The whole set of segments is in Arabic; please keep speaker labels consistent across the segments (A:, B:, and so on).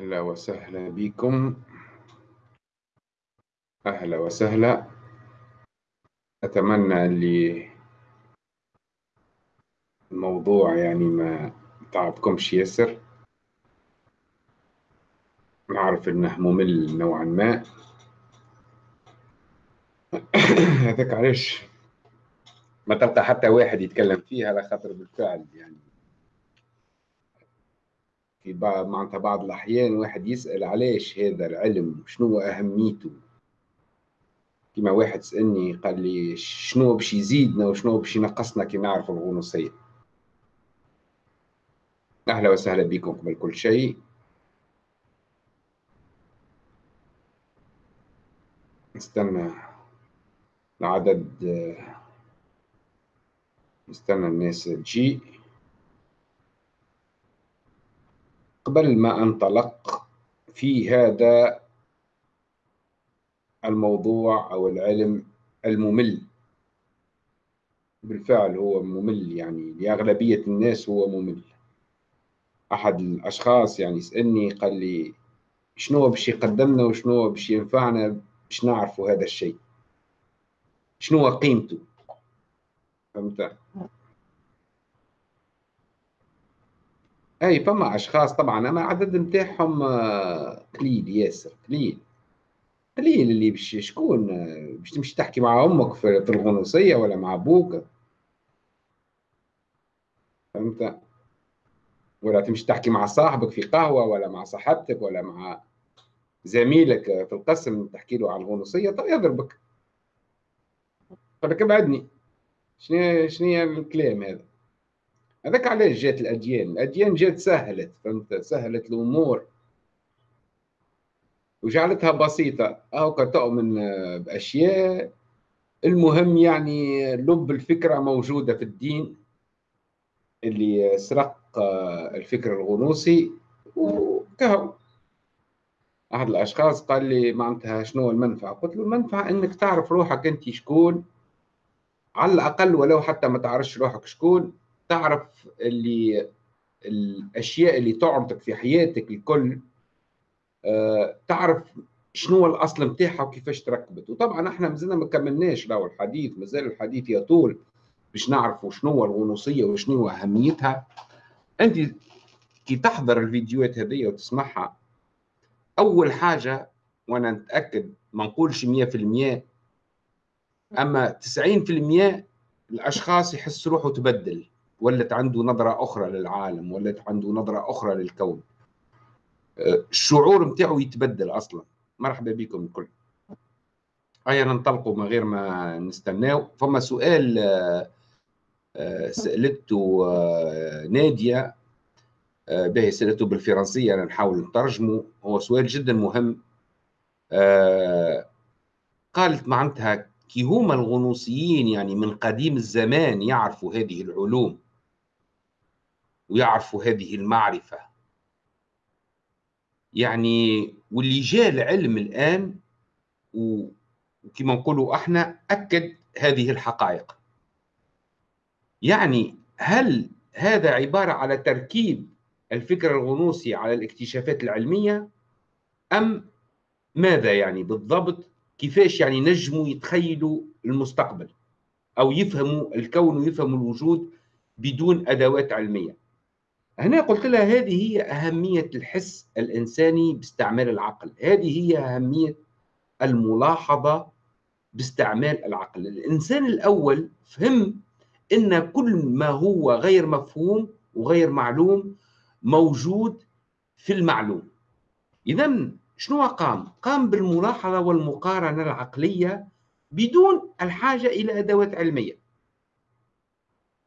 A: أهلا وسهلا بكم. أهلا وسهلا. أتمنى اللي الموضوع يعني ما تعبكمش ياسر نعرف إنه ممل نوعا ما. هذاك علاش؟ ما تلقى حتى واحد يتكلم فيه على خاطر بالفعل يعني. في بعض معناتها بعض الأحيان واحد يسأل علاش هذا العلم؟ شنو أهميته؟ كما واحد سألني قال لي شنو باش يزيدنا وشنو باش ينقصنا كي نعرف الغنوصية. أهلا وسهلا بكم قبل كل شيء. نستنى العدد نستنى الناس تجي. قبل ما انطلق في هذا الموضوع أو العلم الممل. بالفعل هو ممل يعني لأغلبية الناس هو ممل. أحد الأشخاص يعني يسألني قال لي شنو باش يقدمنا وشنو باش ينفعنا باش نعرفوا هذا الشيء؟ شنو قيمته؟ فهمت؟ أي فما أشخاص طبعا أما عدد نتاعهم آه، قليل ياسر قليل. قليل اللي باش شكون آه، باش تمشي تحكي مع أمك في الغنوصية ولا مع أبوك؟ فهمت؟ ولا تمشي تحكي مع صاحبك في قهوة ولا مع صاحبتك ولا مع زميلك في القسم تحكي له عن الغنوصية. طيب يضربك. لك ابعدني شنو شنو الكلام هذا؟ هذاك علاش جات الأديان؟ الأديان جات سهلت فهمت؟ سهلت الأمور. وجعلتها بسيطة. اهو تؤمن بأشياء. المهم يعني لب الفكرة موجودة في الدين اللي سرق الفكر الغنوصي وكهو. احد الأشخاص قال لي معناتها شنو المنفعة؟ قلت له المنفعة إنك تعرف روحك أنت شكون على الأقل ولو حتى ما تعرفش روحك شكون تعرف اللي الأشياء اللي تعرضك في حياتك الكل آه، تعرف شنو الأصل نتاعها وكيفاش تركبت. وطبعا إحنا مازلنا ما كملناش راهو الحديث مازال الحديث يطول باش نعرفوا شنو الغنوصية وشنو أهميتها. أنت كي تحضر الفيديوهات هذه وتسمعها أول حاجة وأنا نتاكد ما نقولش 100% أما 90% الأشخاص يحس روحه تبدل. ولت عنده نظرة أخرى للعالم ولت عنده نظرة أخرى للكون. أه، الشعور متاعه يتبدل أصلا. مرحبا بكم الكل. هيا ننطلقوا من غير ما نستناو. فما سؤال أه، أه، سألته نادية. باهي سألته بالفرنسية أنا نحاول نترجمه. هو سؤال جدا مهم. قالت معناتها كي هما الغنوصيين يعني من قديم الزمان يعرفوا هذه العلوم. ويعرفوا هذه المعرفة. يعني واللي جاء العلم الآن وكما نقولوا إحنا أكد هذه الحقائق. يعني هل هذا عبارة على تركيب الفكر الغنوصي على الاكتشافات العلمية؟ أم ماذا يعني بالضبط؟ كيفاش يعني نجموا يتخيلوا المستقبل؟ أو يفهموا الكون ويفهموا الوجود بدون أدوات علمية؟ هنا قلت لها هذه هي أهمية الحس الإنساني باستعمال العقل. هذه هي أهمية الملاحظة باستعمال العقل. الإنسان الأول فهم أن كل ما هو غير مفهوم وغير معلوم موجود في المعلوم. إذا شنو قام؟ قام بالملاحظة والمقارنة العقلية بدون الحاجة إلى أدوات علمية.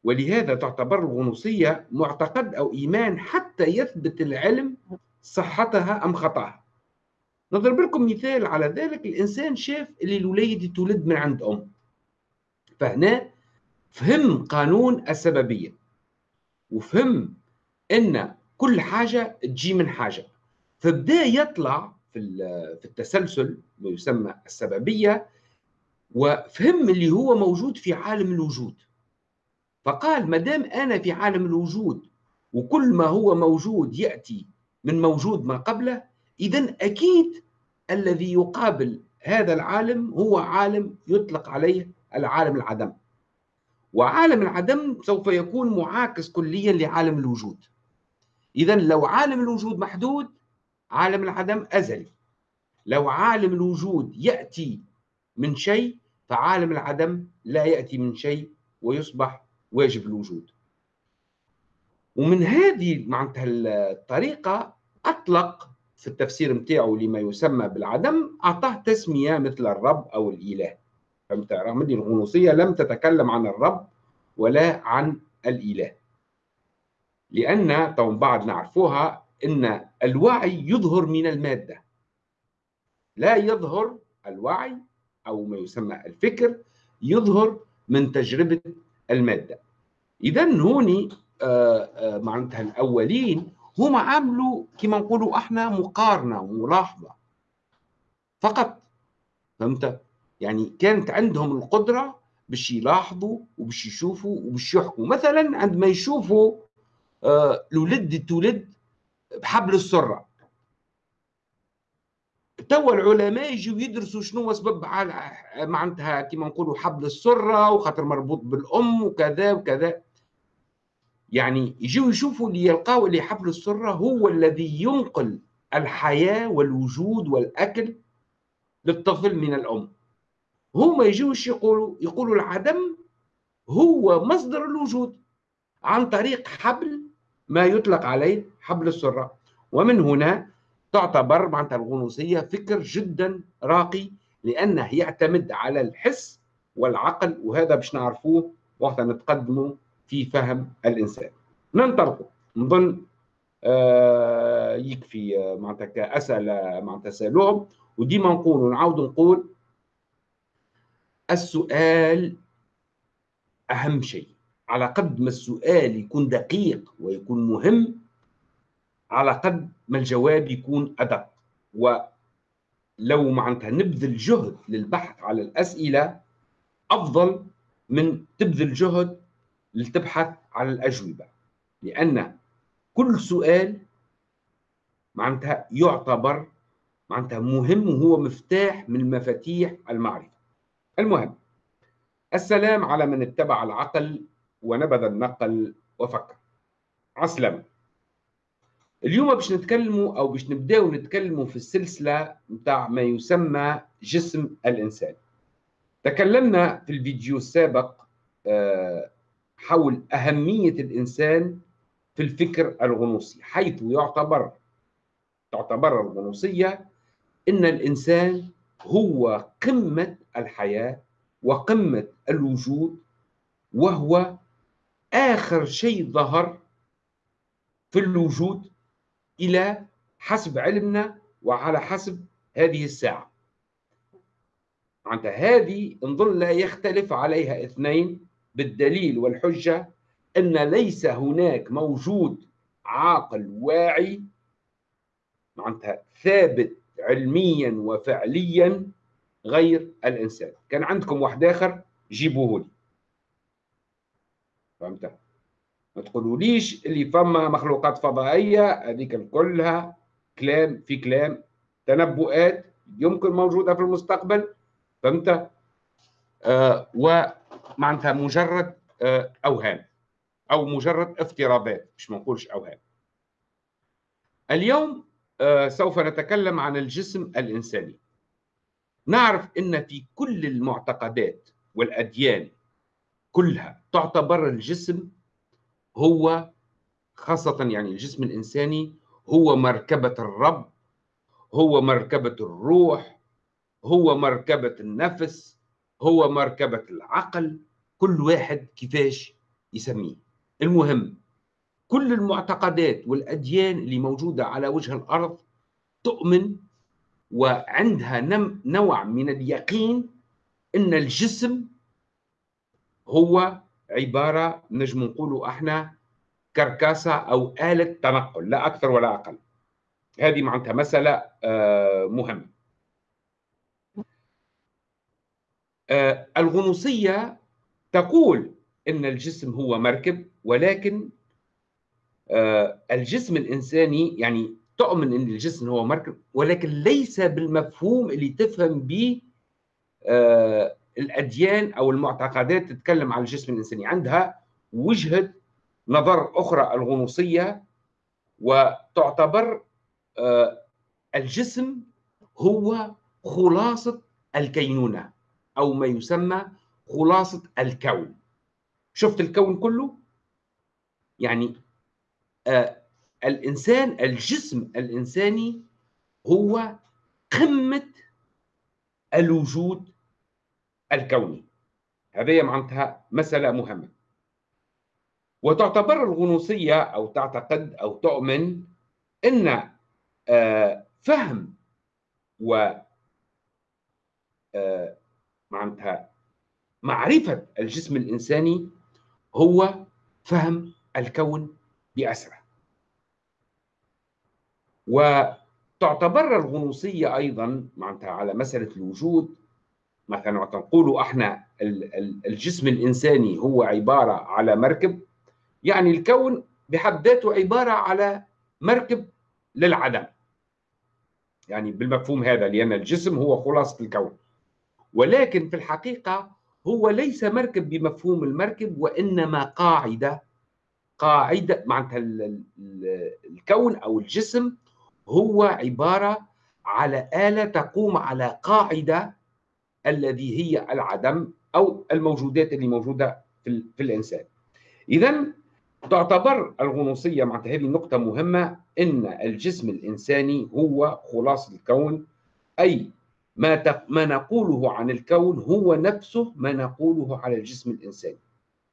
A: ولهذا تعتبر الغنوصية معتقد أو إيمان حتى يثبت العلم صحتها أم خطأها. نضرب لكم مثال على ذلك الإنسان شاف اللي الوليد تولد من عند أم. فهنا فهم قانون السببية وفهم أن كل حاجة تجي من حاجة. فبدأ يطلع في التسلسل ما يسمى السببية وفهم اللي هو موجود في عالم الوجود. فقال ما دام أنا في عالم الوجود وكل ما هو موجود يأتي من موجود ما قبله إذا أكيد الذي يقابل هذا العالم هو عالم يطلق عليه العالم العدم. وعالم العدم سوف يكون معاكس كليا لعالم الوجود. إذا لو عالم الوجود محدود عالم العدم أزلي. لو عالم الوجود يأتي من شيء فعالم العدم لا يأتي من شيء ويصبح واجب الوجود. ومن هذه معناتها الطريقة أطلق في التفسير متاعه لما يسمى بالعدم أعطاه تسمية مثل الرب أو الإله. فهمت؟ رغم أن الغنوصية لم تتكلم عن الرب ولا عن الإله. لأن طبعا بعد نعرفوها أن الوعي يظهر من المادة. لا يظهر الوعي أو ما يسمى الفكر يظهر من تجربة المادة. إذا هوني آه، آه، معناتها الأولين هم عملوا كما نقولوا إحنا مقارنة وملاحظة فقط فهمت؟ يعني كانت عندهم القدرة باش يلاحظوا وباش يشوفوا وباش يحكموا. مثلا عندما يشوفوا آه، الولد تولد بحبل السرة. توا العلماء يجوا يدرسوا شنو سبب معناتها كما نقولوا حبل السرة وخاطر مربوط بالأم وكذا وكذا. يعني يجوا يشوفوا اللي يلقاو اللي حبل السرة هو الذي ينقل الحياة والوجود والأكل للطفل من الأم. هما يجوش يقولوا يقولوا العدم هو مصدر الوجود عن طريق حبل ما يطلق عليه حبل السرة. ومن هنا تعتبر معناتها الغنوصية فكر جدا راقي لأنه يعتمد على الحس والعقل وهذا باش نعرفوه وقت نتقدموا في فهم الإنسان. ننطلق نظن آه يكفي آه معناتها كأسئلة معناتها سألوهم وديما نقول ونعاود نقول السؤال أهم شيء. على قد ما السؤال يكون دقيق ويكون مهم على قد ما الجواب يكون أدق. ولو معناتها نبذل جهد للبحث على الأسئلة أفضل من تبذل جهد لتبحث على الأجوبة. لأن كل سؤال معناتها يعتبر معناتها مهم وهو مفتاح من مفاتيح المعرفة. المهم السلام على من اتبع العقل ونبذ النقل وفكر. عسلامة. اليوم باش نتكلموا أو باش نبداو نتكلموا في السلسلة نتاع ما يسمى جسم الإنسان. تكلمنا في الفيديو السابق آه، حول أهمية الإنسان في الفكر الغنوصي حيث يعتبر تعتبر الغنوصية إن الإنسان هو قمة الحياة وقمة الوجود وهو آخر شيء ظهر في الوجود إلى حسب علمنا وعلى حسب هذه الساعة. معناتها هذه نظن لا يختلف عليها اثنين بالدليل والحجة أن ليس هناك موجود عاقل واعي معناتها ثابت علميا وفعليا غير الإنسان. كان عندكم واحد آخر؟ جيبوه لي. فهمت؟ ما تقولوليش اللي فما مخلوقات فضائية هذيك كلها كلام في كلام تنبؤات يمكن موجودة في المستقبل فهمت؟ آه ومعناتها مجرد آه أوهام أو مجرد افتراضات مش ما نقولش أوهام. اليوم آه سوف نتكلم عن الجسم الإنساني. نعرف إن في كل المعتقدات والأديان كلها تعتبر الجسم هو خاصة يعني الجسم الإنساني هو مركبة الرب هو مركبة الروح هو مركبة النفس هو مركبة العقل كل واحد كيفاش يسميه. المهم كل المعتقدات والأديان اللي موجودة على وجه الأرض تؤمن وعندها نوع من اليقين أن الجسم هو عبارة نجم نقولوا إحنا كركاسة أو آلة تنقل لا أكثر ولا أقل. هذه معناتها مسألة آه، مهمة. آه، الغنوصية تقول إن الجسم هو مركب ولكن آه، الجسم الإنساني يعني تؤمن إن الجسم هو مركب ولكن ليس بالمفهوم اللي تفهم به الأديان أو المعتقدات تتكلم عن الجسم الإنساني. عندها وجهة نظر أخرى الغنوصيه وتعتبر آه الجسم هو خلاصة الكينونة أو ما يسمى خلاصة الكون. شفت الكون كله؟ يعني آه الإنسان الجسم الإنساني هو قمة الوجود الكوني. هذه معناتها مسألة مهمة. وتعتبر الغنوصية أو تعتقد أو تؤمن إن آه فهم و آه معناتها معرفة الجسم الإنساني هو فهم الكون بأسره وتعتبر الغنوصية أيضا معناتها على مسألة الوجود مثلا وقت نقولوا إحنا الجسم الإنساني هو عبارة على مركب يعني الكون بحد ذاته عبارة على مركب للعدم. يعني بالمفهوم هذا لأن الجسم هو خلاصة الكون. ولكن في الحقيقة هو ليس مركب بمفهوم المركب وإنما قاعدة قاعدة معناتها الكون أو الجسم هو عبارة على آلة تقوم على قاعدة الذي هي العدم أو الموجودات اللي موجودة في, في الإنسان. إذا تعتبر الغنوصية معناتها هذه نقطة مهمة إن الجسم الإنساني هو خلاصة الكون أي ما ما نقوله عن الكون هو نفسه ما نقوله على الجسم الإنساني.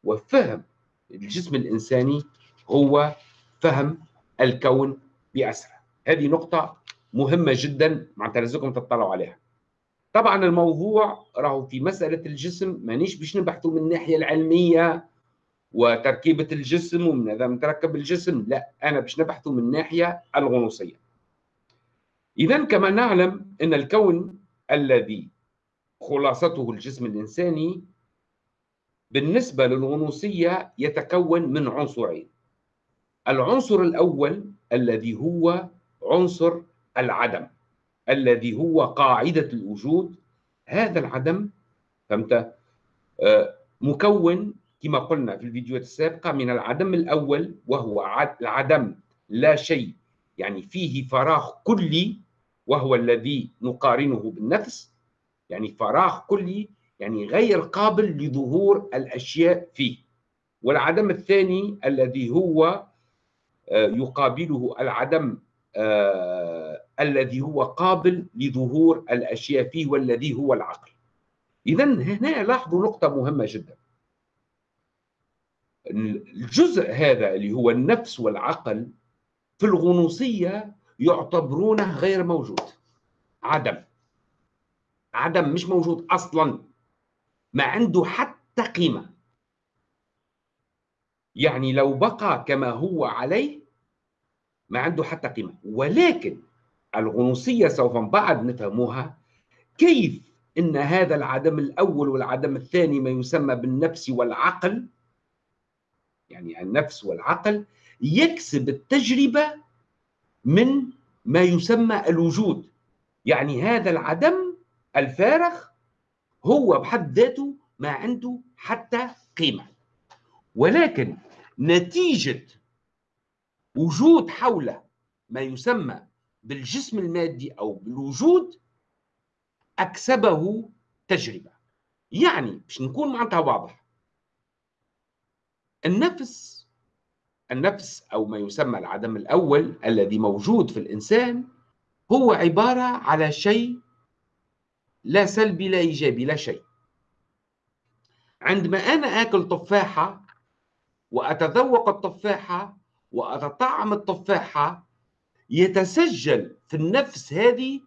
A: وفهم الجسم الإنساني هو فهم الكون بأسره هذه نقطة مهمة جدا معناتها لازمكم تطلعوا عليها. طبعا الموضوع راهو في مسألة الجسم مانيش باش نبحثوا من الناحية العلمية وتركيبة الجسم ومن هذا متركب الجسم لا أنا باش نبحثوا من الناحية الغنوصية. إذا كما نعلم أن الكون الذي خلاصته الجسم الإنساني بالنسبة للغنوصية يتكون من عنصرين. العنصر الأول الذي هو عنصر العدم. الذي هو قاعدة الوجود هذا العدم فهمت؟ آه، مكون كما قلنا في الفيديوهات السابقة من العدم الأول وهو العدم لا شيء يعني فيه فراغ كلي وهو الذي نقارنه بالنفس يعني فراغ كلي يعني غير قابل لظهور الأشياء فيه. والعدم الثاني الذي هو آه، يقابله العدم آه الذي هو قابل لظهور الأشياء فيه والذي هو العقل. اذا هنا لاحظوا نقطة مهمة جدا. الجزء هذا اللي هو النفس والعقل في الغنوصية يعتبرونه غير موجود. عدم. عدم مش موجود أصلا. ما عنده حتى قيمة. يعني لو بقى كما هو عليه ما عنده حتى قيمة. ولكن الغنوصيه سوف بعد نفهموها كيف إن هذا العدم الأول والعدم الثاني ما يسمى بالنفس والعقل؟ يعني النفس والعقل يكسب التجربة من ما يسمى الوجود. يعني هذا العدم الفارغ هو بحد ذاته ما عنده حتى قيمة. ولكن نتيجة وجود حوله ما يسمى بالجسم المادي أو بالوجود أكسبه تجربة. يعني باش نكون معناتها واضح النفس النفس أو ما يسمى العدم الأول الذي موجود في الإنسان هو عبارة على شيء لا سلبي لا إيجابي لا شيء. عندما أنا آكل تفاحة وأتذوق التفاحة وأتطعم التفاحة يتسجل في النفس هذه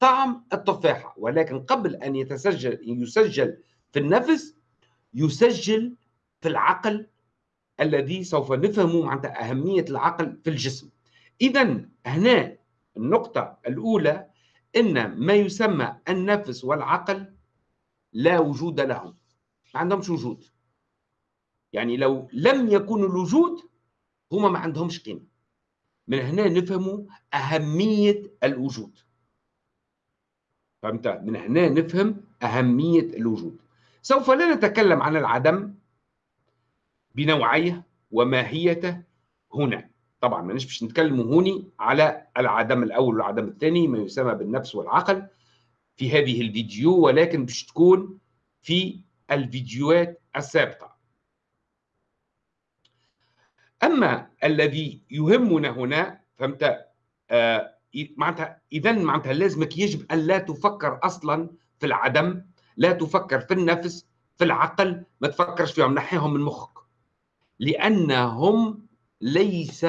A: طعم التفاحة. ولكن قبل أن يتسجل يسجل في النفس يسجل في العقل الذي سوف نفهم معناتها أهمية العقل في الجسم. إذا هنا النقطة الأولى إن ما يسمى النفس والعقل لا وجود لهم ما عندهمش وجود. يعني لو لم يكون الوجود هما ما عندهمش قيمة. من هنا نفهم أهمية الوجود. فهمت؟ من هنا نفهم أهمية الوجود. سوف لا نتكلم عن العدم بنوعية وماهيته هنا. طبعا مانيش باش نتكلم هوني على العدم الأول والعدم الثاني ما يسمى بالنفس والعقل في هذه الفيديو ولكن باش تكون في الفيديوهات السابقة. أما الذي يهمنا هنا فهمت؟ آه معناتها اذا معناتها لازمك يجب أن لا تفكر أصلا في العدم لا تفكر في النفس في العقل ما تفكرش فيهم نحيهم من مخك. لأنهم ليس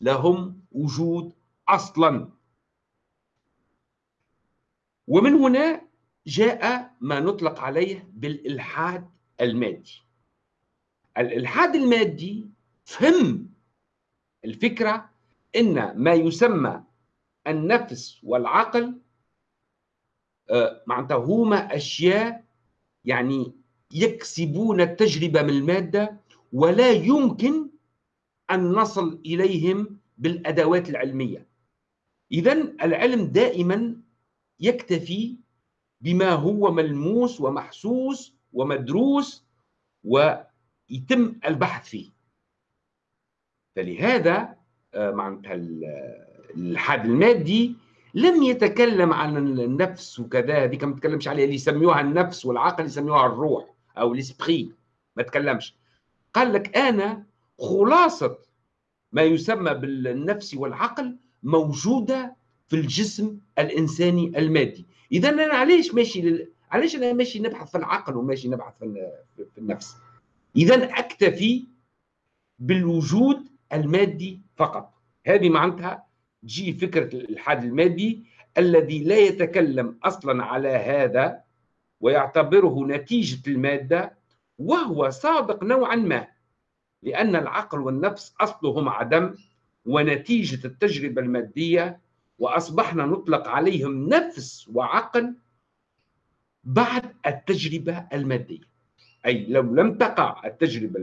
A: لهم وجود أصلا. ومن هنا جاء ما نطلق عليه بالإلحاد المادي. الإلحاد المادي فهم الفكرة إن ما يسمى النفس والعقل آه، معناتها هما أشياء يعني يكسبون التجربة من المادة ولا يمكن أن نصل إليهم بالأدوات العلمية. اذا العلم دائما يكتفي بما هو ملموس ومحسوس ومدروس ويتم البحث فيه. فلهذا آه، معناتها الحاد المادي لم يتكلم عن النفس وكذا هذيك ما تكلمش عليها اللي يسميوها النفس والعقل يسميوها الروح أو الإسبري ما تكلمش. قال لك أنا خلاصة ما يسمى بالنفس والعقل موجودة في الجسم الإنساني المادي. اذا أنا علاش ماشي لل... علاش أنا ماشي نبحث في العقل وماشي نبحث في النفس؟ اذا أكتفي بالوجود المادي فقط. هذه معناتها تجي فكرة الالحاد المادي الذي لا يتكلم أصلا على هذا ويعتبره نتيجة المادة وهو صادق نوعا ما لأن العقل والنفس أصلهم عدم ونتيجة التجربة المادية وأصبحنا نطلق عليهم نفس وعقل بعد التجربة المادية. أي لو لم تقع التجربة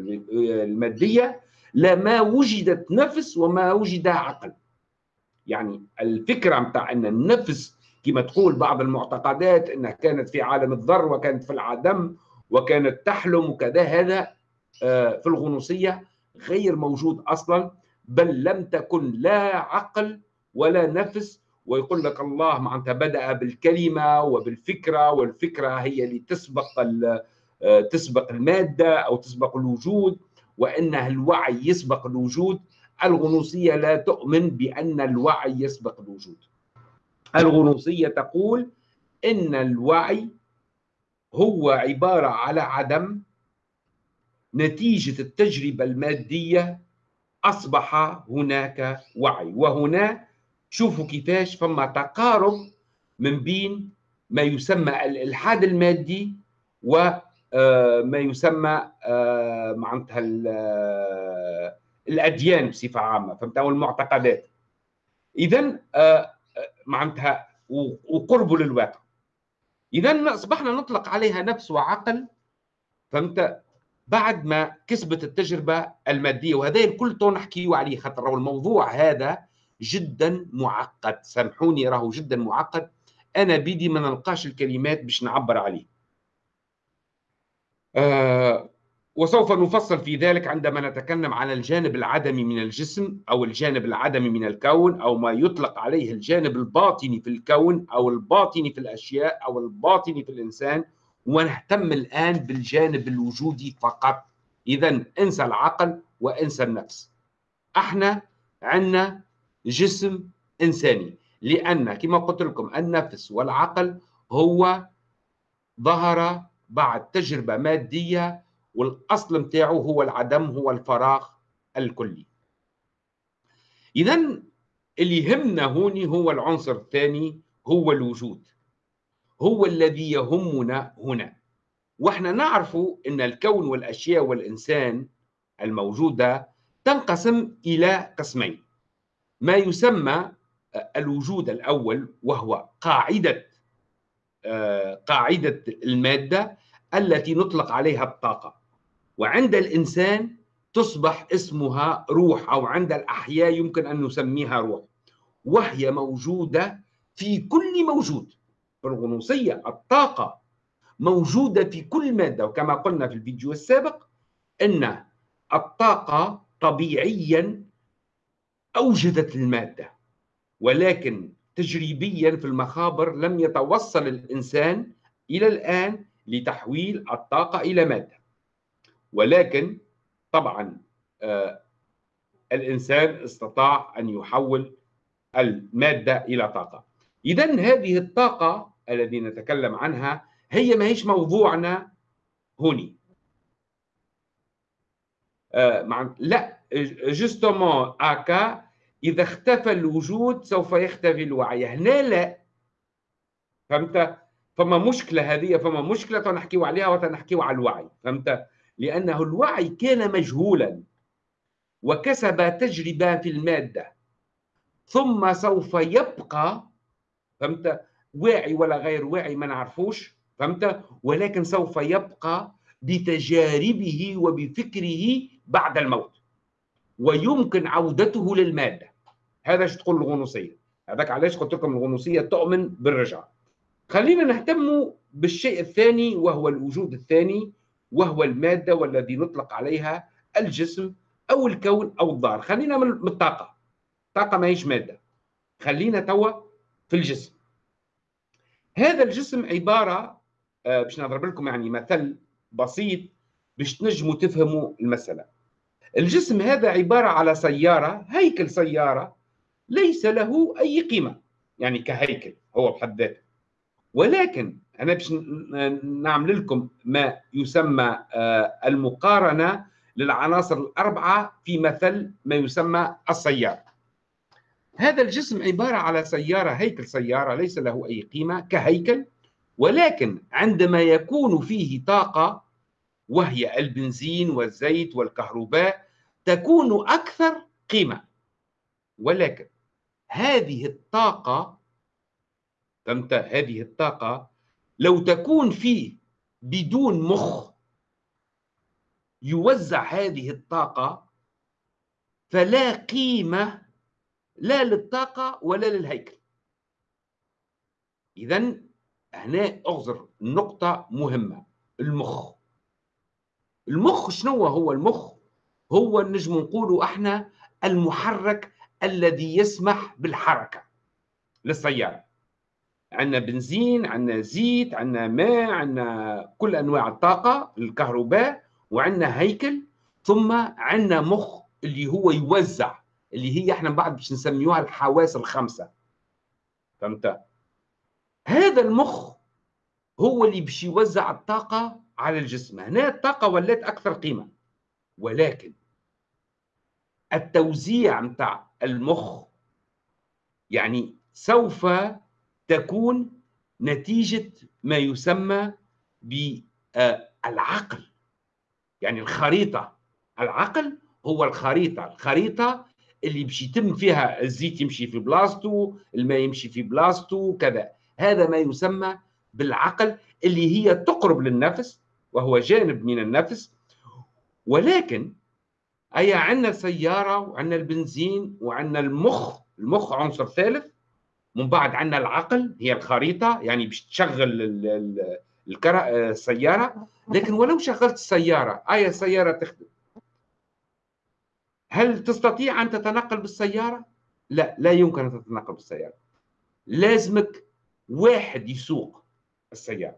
A: الماديه لما وجدت نفس وما وجد عقل. يعني الفكرة متاع إن النفس كما تقول بعض المعتقدات إنها كانت في عالم الذر وكانت في العدم وكانت تحلم وكذا هذا آه، في الغنوصية غير موجود أصلا بل لم تكن لا عقل ولا نفس. ويقول لك الله معناتها بدأ بالكلمة وبالفكرة والفكرة هي اللي تسبق آه، تسبق المادة أو تسبق الوجود. وانها الوعي يسبق الوجود الغنوصية لا تؤمن بأن الوعي يسبق الوجود. الغنوصية تقول إن الوعي هو عبارة على عدم نتيجة التجربة المادية أصبح هناك وعي. وهنا شوفوا كيفاش فما تقارب من بين ما يسمى الإلحاد المادي وما آه، يسمى آه، معناتها الأديان بصفة عامة فهمت؟ أو المعتقدات. اذا آه، معناتها وقربه للواقع. اذا أصبحنا نطلق عليها نفس وعقل فهمت؟ بعد ما كسبت التجربة المادية وهذا الكل تو نحكيو عليه خاطر الموضوع هذا جدا معقد. سامحوني راهو جدا معقد. أنا بيدي ما نلقاش الكلمات باش نعبر عليه. آه وسوف نفصل في ذلك عندما نتكلم عن الجانب العدمي من الجسم أو الجانب العدمي من الكون أو ما يطلق عليه الجانب الباطني في الكون أو الباطني في الأشياء أو الباطني في الإنسان. ونهتم الآن بالجانب الوجودي فقط. اذا انسى العقل وانسى النفس. أحنا عندنا جسم إنساني. لأن كما قلت لكم النفس والعقل هو ظهر بعد تجربه مادية والأصل نتاعو هو العدم هو الفراغ الكلي. اذا اللي يهمنا هوني هو العنصر الثاني هو الوجود. هو الذي يهمنا هنا. وإحنا نعرف إن الكون والأشياء والإنسان الموجوده تنقسم إلى قسمين. ما يسمى الوجود الأول وهو قاعدة آه، قاعدة المادة التي نطلق عليها الطاقة. وعند الإنسان تصبح اسمها روح أو عند الأحياء يمكن أن نسميها روح. وهي موجودة في كل موجود. الغنوصية الطاقة موجودة في كل مادة. وكما قلنا في الفيديو السابق أن الطاقة طبيعيا أوجدت المادة. ولكن تجريبيا في المخابر لم يتوصل الإنسان إلى الآن لتحويل الطاقة إلى مادة. ولكن طبعا آه الإنسان استطاع أن يحول المادة إلى طاقة. إذا هذه الطاقة التي نتكلم عنها هي ما هيش موضوعنا هوني. آه مع لا جوستومون آكا إذا اختفى الوجود سوف يختفي الوعي. هنا لا. فهمت؟ فما مشكلة هذه فما مشكلة تنحكيو عليها وتنحكيو على الوعي فهمت؟ لأنه الوعي كان مجهولا وكسب تجربة في المادة ثم سوف يبقى فهمت؟ واعي ولا غير واعي ما نعرفوش فهمت؟ ولكن سوف يبقى بتجاربه وبفكره بعد الموت ويمكن عودته للمادة. هذا شو تقول الغنوصية؟ هذاك علاش قلت لكم الغنوصية تؤمن بالرجعة. خلينا نهتم بالشيء الثاني وهو الوجود الثاني وهو المادة والذي نطلق عليها الجسم أو الكون أو الدار. خلينا من الطاقة. الطاقه ما هيش مادة. خلينا توا في الجسم. هذا الجسم عبارة آه، باش نضرب لكم يعني مثل بسيط باش تنجموا تفهموا المسألة. الجسم هذا عبارة على سيارة هيكل سيارة ليس له أي قيمة. يعني كهيكل هو بحد ذاته. ولكن أنا باش نعمل لكم ما يسمى آه، المقارنة للعناصر الأربعة في مثل ما يسمى السيارة. هذا الجسم عبارة على سيارة هيكل سيارة ليس له أي قيمة كهيكل. ولكن عندما يكون فيه طاقة وهي البنزين والزيت والكهرباء تكون أكثر قيمة. ولكن هذه الطاقة فهمت هذه الطاقة لو تكون فيه بدون مخ يوزع هذه الطاقة فلا قيمة لا للطاقة ولا للهيكل. إذا هنا أغزر نقطة مهمة المخ. المخ شنو هو المخ؟ هو نجم نقولوا إحنا المحرك الذي يسمح بالحركة للسيارة. عندنا بنزين عندنا زيت عندنا ماء عندنا كل أنواع الطاقة الكهرباء وعندنا هيكل ثم عندنا مخ اللي هو يوزع اللي هي إحنا بعد باش نسميوها الحواس الخمسة. فهمت؟ هذا المخ هو اللي باش يوزع الطاقة على الجسم. هنا الطاقة ولات أكثر قيمة. ولكن التوزيع متاع المخ يعني سوف تكون نتيجة ما يسمى بالعقل. يعني الخريطة العقل هو الخريطة الخريطة اللي باش يتم فيها الزيت يمشي في بلاصتو الماء يمشي في بلاصتو كذا. هذا ما يسمى بالعقل اللي هي تقرب للنفس وهو جانب من النفس. ولكن أي عندنا سيارة وعندنا البنزين وعندنا المخ المخ عنصر ثالث. من بعد عندنا العقل هي الخريطة يعني باش تشغل السيارة. لكن ولو شغلت السيارة أي السيارة تخدم؟ هل تستطيع أن تتنقل بالسيارة؟ لا لا يمكن أن تتنقل بالسيارة. لازمك واحد يسوق السيارة.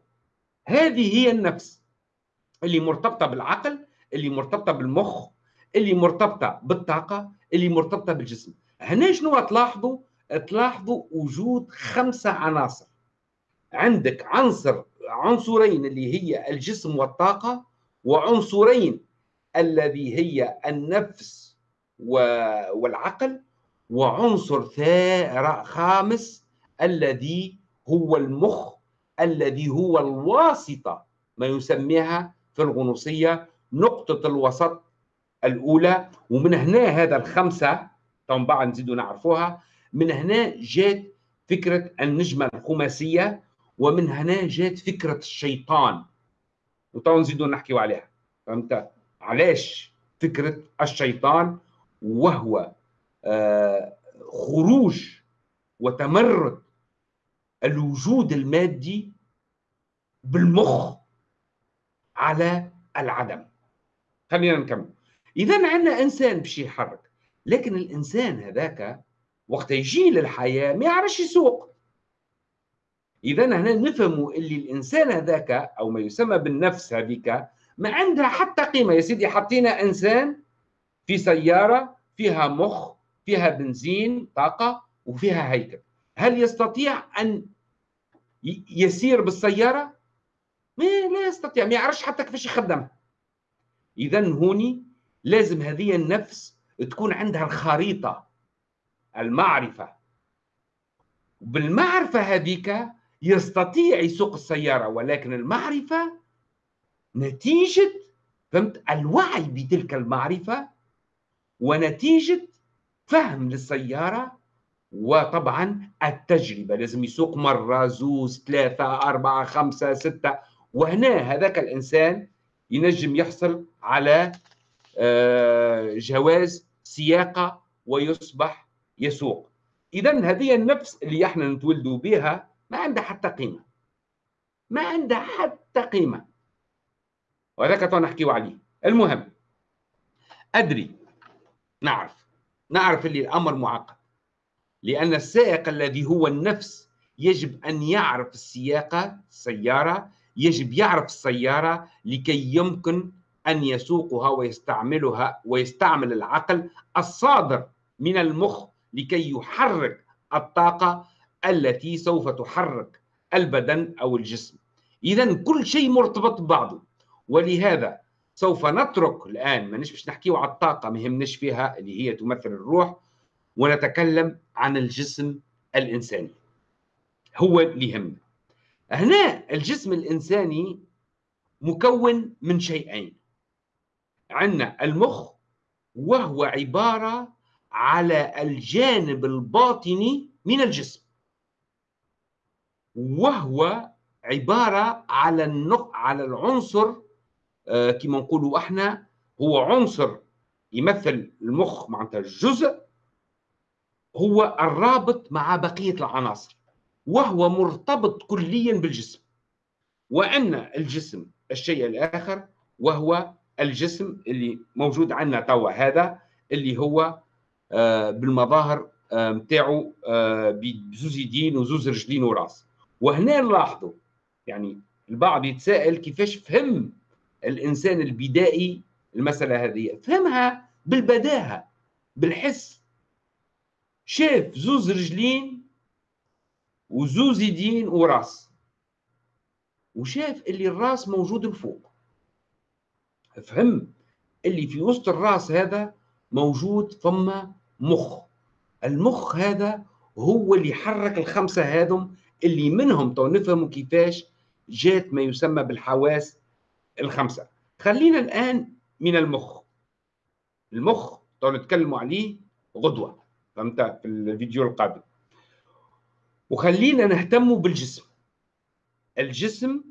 A: هذه هي النفس اللي مرتبطة بالعقل اللي مرتبطة بالمخ اللي مرتبطة بالطاقة اللي مرتبطة بالجسم. هنا شنو تلاحظوا؟ تلاحظوا وجود خمسة عناصر. عندك عنصر عنصرين اللي هي الجسم والطاقة وعنصرين الذي هي النفس والعقل وعنصر خامس الذي هو المخ الذي هو الواسطة ما يسميها في الغنوصية نقطة الوسط الأولى. ومن هنا هذا الخمسة طبعا نزيدوا نعرفوها من هنا جات فكرة النجمة الخماسية ومن هنا جات فكرة الشيطان. وطبعا نزيدوا نحكيوا عليها. فهمت؟ علاش فكرة الشيطان؟ وهو آه، خروج وتمرد الوجود المادي بالمخ على العدم. خلينا نكمل. اذا عندنا إنسان باش يحرك لكن الإنسان هذاك وقت يجي للحياة ما يعرفش يسوق. اذا هنا نفهموا اللي الإنسان هذاك أو ما يسمى بالنفس هذيك ما عندها حتى قيمة. يا سيدي حطينا إنسان في سيارة فيها مخ فيها بنزين طاقة وفيها هيكل. هل يستطيع أن يسير بالسيارة؟ ما لا يستطيع. ما يعرفش حتى كيفاش يخدمها اذا هوني لازم هذه النفس تكون عندها الخريطة. المعرفة. بالمعرفة هذيك يستطيع يسوق السيارة ولكن المعرفة نتيجة فهمت؟ الوعي بتلك المعرفة ونتيجة فهم للسيارة وطبعا التجربة. لازم يسوق مرة زوز ثلاثة أربعة خمسة ستة. وهنا هذاك الإنسان ينجم يحصل على آه، جواز سياقة ويصبح يسوق. اذا هذه النفس اللي إحنا نتولدوا بها ما عندها حتى قيمة. ما عندها حتى قيمة. وهذاك تو نحكيو عليه. المهم أدري نعرف. نعرف اللي الأمر معقد. لأن السائق الذي هو النفس يجب أن يعرف السياقه السيارة يجب يعرف السيارة لكي يمكن أن يسوقها ويستعملها ويستعمل العقل الصادر من المخ لكي يحرك الطاقة التي سوف تحرك البدن أو الجسم. اذا كل شيء مرتبط ببعضه ولهذا سوف نترك الآن ما باش نحكيو على الطاقة ما يهمناش فيها اللي هي تمثل الروح ونتكلم عن الجسم الإنساني. هو اللي يهمنا. هنا الجسم الإنساني مكون من شيئين. عندنا المخ وهو عبارة على الجانب الباطني من الجسم. وهو عبارة على النق على العنصر آه كما نقولوا إحنا هو عنصر يمثل المخ معناتها الجزء هو الرابط مع بقية العناصر وهو مرتبط كليا بالجسم. وأن الجسم الشيء الآخر وهو الجسم اللي موجود عندنا توا هذا اللي هو بالمظاهر نتاعو آه بزوز يدين وزوز رجلين وراس. وهنا نلاحظوا يعني البعض يتساءل كيفاش فهم الإنسان البدائي المسألة هذه. فهمها بالبداهة بالحس. شاف زوز رجلين وزوز يدين وراس. وشاف اللي الراس موجود الفوق فهم اللي في وسط الراس هذا موجود ثم مخ. المخ هذا هو اللي حرك الخمسة هذم اللي منهم تو نفهموا كيفاش جات ما يسمى بالحواس الخمسة. خلينا الآن من المخ. المخ تو نتكلموا عليه غدوة فهمت؟ في الفيديو القادم. وخلينا نهتم بالجسم. الجسم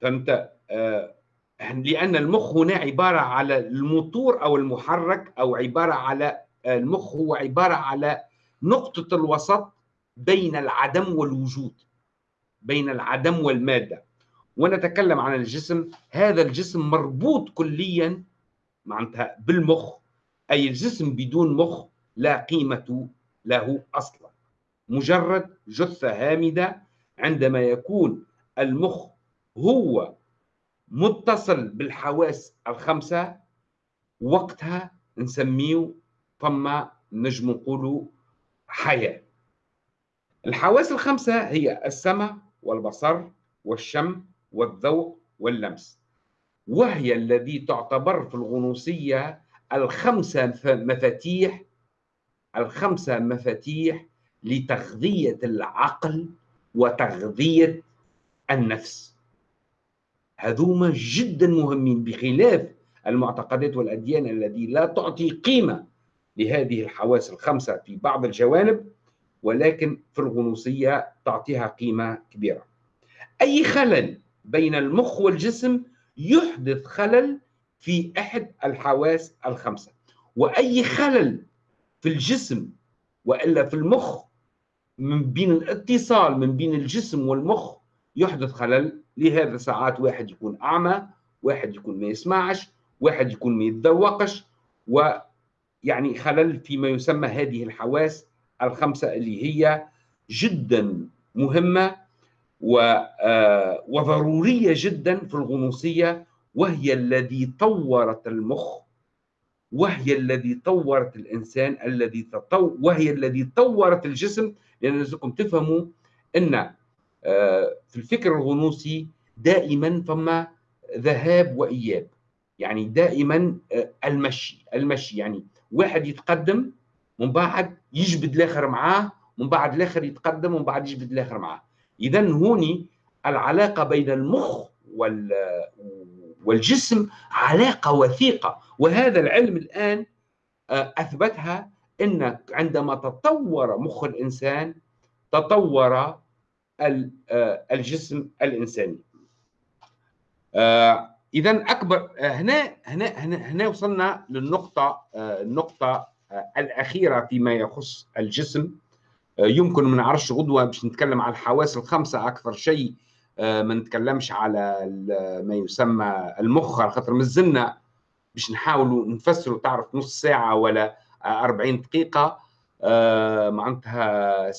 A: فهمت؟ آه لأن المخ هنا عبارة على الموتور أو المحرك أو عبارة على المخ هو عبارة على نقطة الوسط بين العدم والوجود بين العدم والمادة. ونتكلم عن الجسم هذا الجسم مربوط كليا معناتها بالمخ. أي الجسم بدون مخ لا قيمة له أصلا. مجرد جثة هامدة عندما يكون المخ هو متصل بالحواس الخمسة وقتها نسميه ثم نجم نقولوا حياة. الحواس الخمسة هي السمع والبصر والشم والذوق واللمس وهي الذي تعتبر في الغنوصية الخمسة مفاتيح الخمسة مفاتيح لتغذية العقل وتغذية النفس. هذوما جدا مهمين بخلاف المعتقدات والأديان التي لا تعطي قيمة لهذه الحواس الخمسة في بعض الجوانب ولكن في الغنوصية تعطيها قيمة كبيرة. أي خلل بين المخ والجسم يحدث خلل في أحد الحواس الخمسة وأي خلل في الجسم وإلا في المخ من بين الاتصال من بين الجسم والمخ يحدث خلل لهذا ساعات واحد يكون أعمى واحد يكون ما يسمعش واحد يكون ما يتذوقش ويعني خلل فيما يسمى هذه الحواس الخمسة اللي هي جدا مهمة آه، وضرورية جدا في الغنوصية وهي الذي طورت المخ وهي الذي طورت الإنسان الذي تطو وهي الذي طورت الجسم. لأن لازمكم تفهموا إن آه، في الفكر الغنوصي دائما فما ذهاب وإياب. يعني دائما آه، المشي المشي يعني واحد يتقدم من بعد يجبد الآخر معاه من بعد الآخر يتقدم ومن بعد يجبد الآخر معاه. اذا هوني العلاقة بين المخ وال والجسم علاقة وثيقة. وهذا العلم الآن آه، أثبتها إن عندما تطور مخ الإنسان تطور آه، الجسم الإنساني. آه، اذا أكبر هنا هنا هنا, هنا وصلنا للنقطة النقطة الأخيرة فيما يخص الجسم. يمكن ما نعرفش غدوة باش نتكلم على الحواس الخمسة أكثر شيء آه، ما نتكلمش على ما يسمى المخ على خاطر مازلنا باش نحاولوا نفسروا تعرف نص ساعة ولا 40 دقيقة. آه، معناتها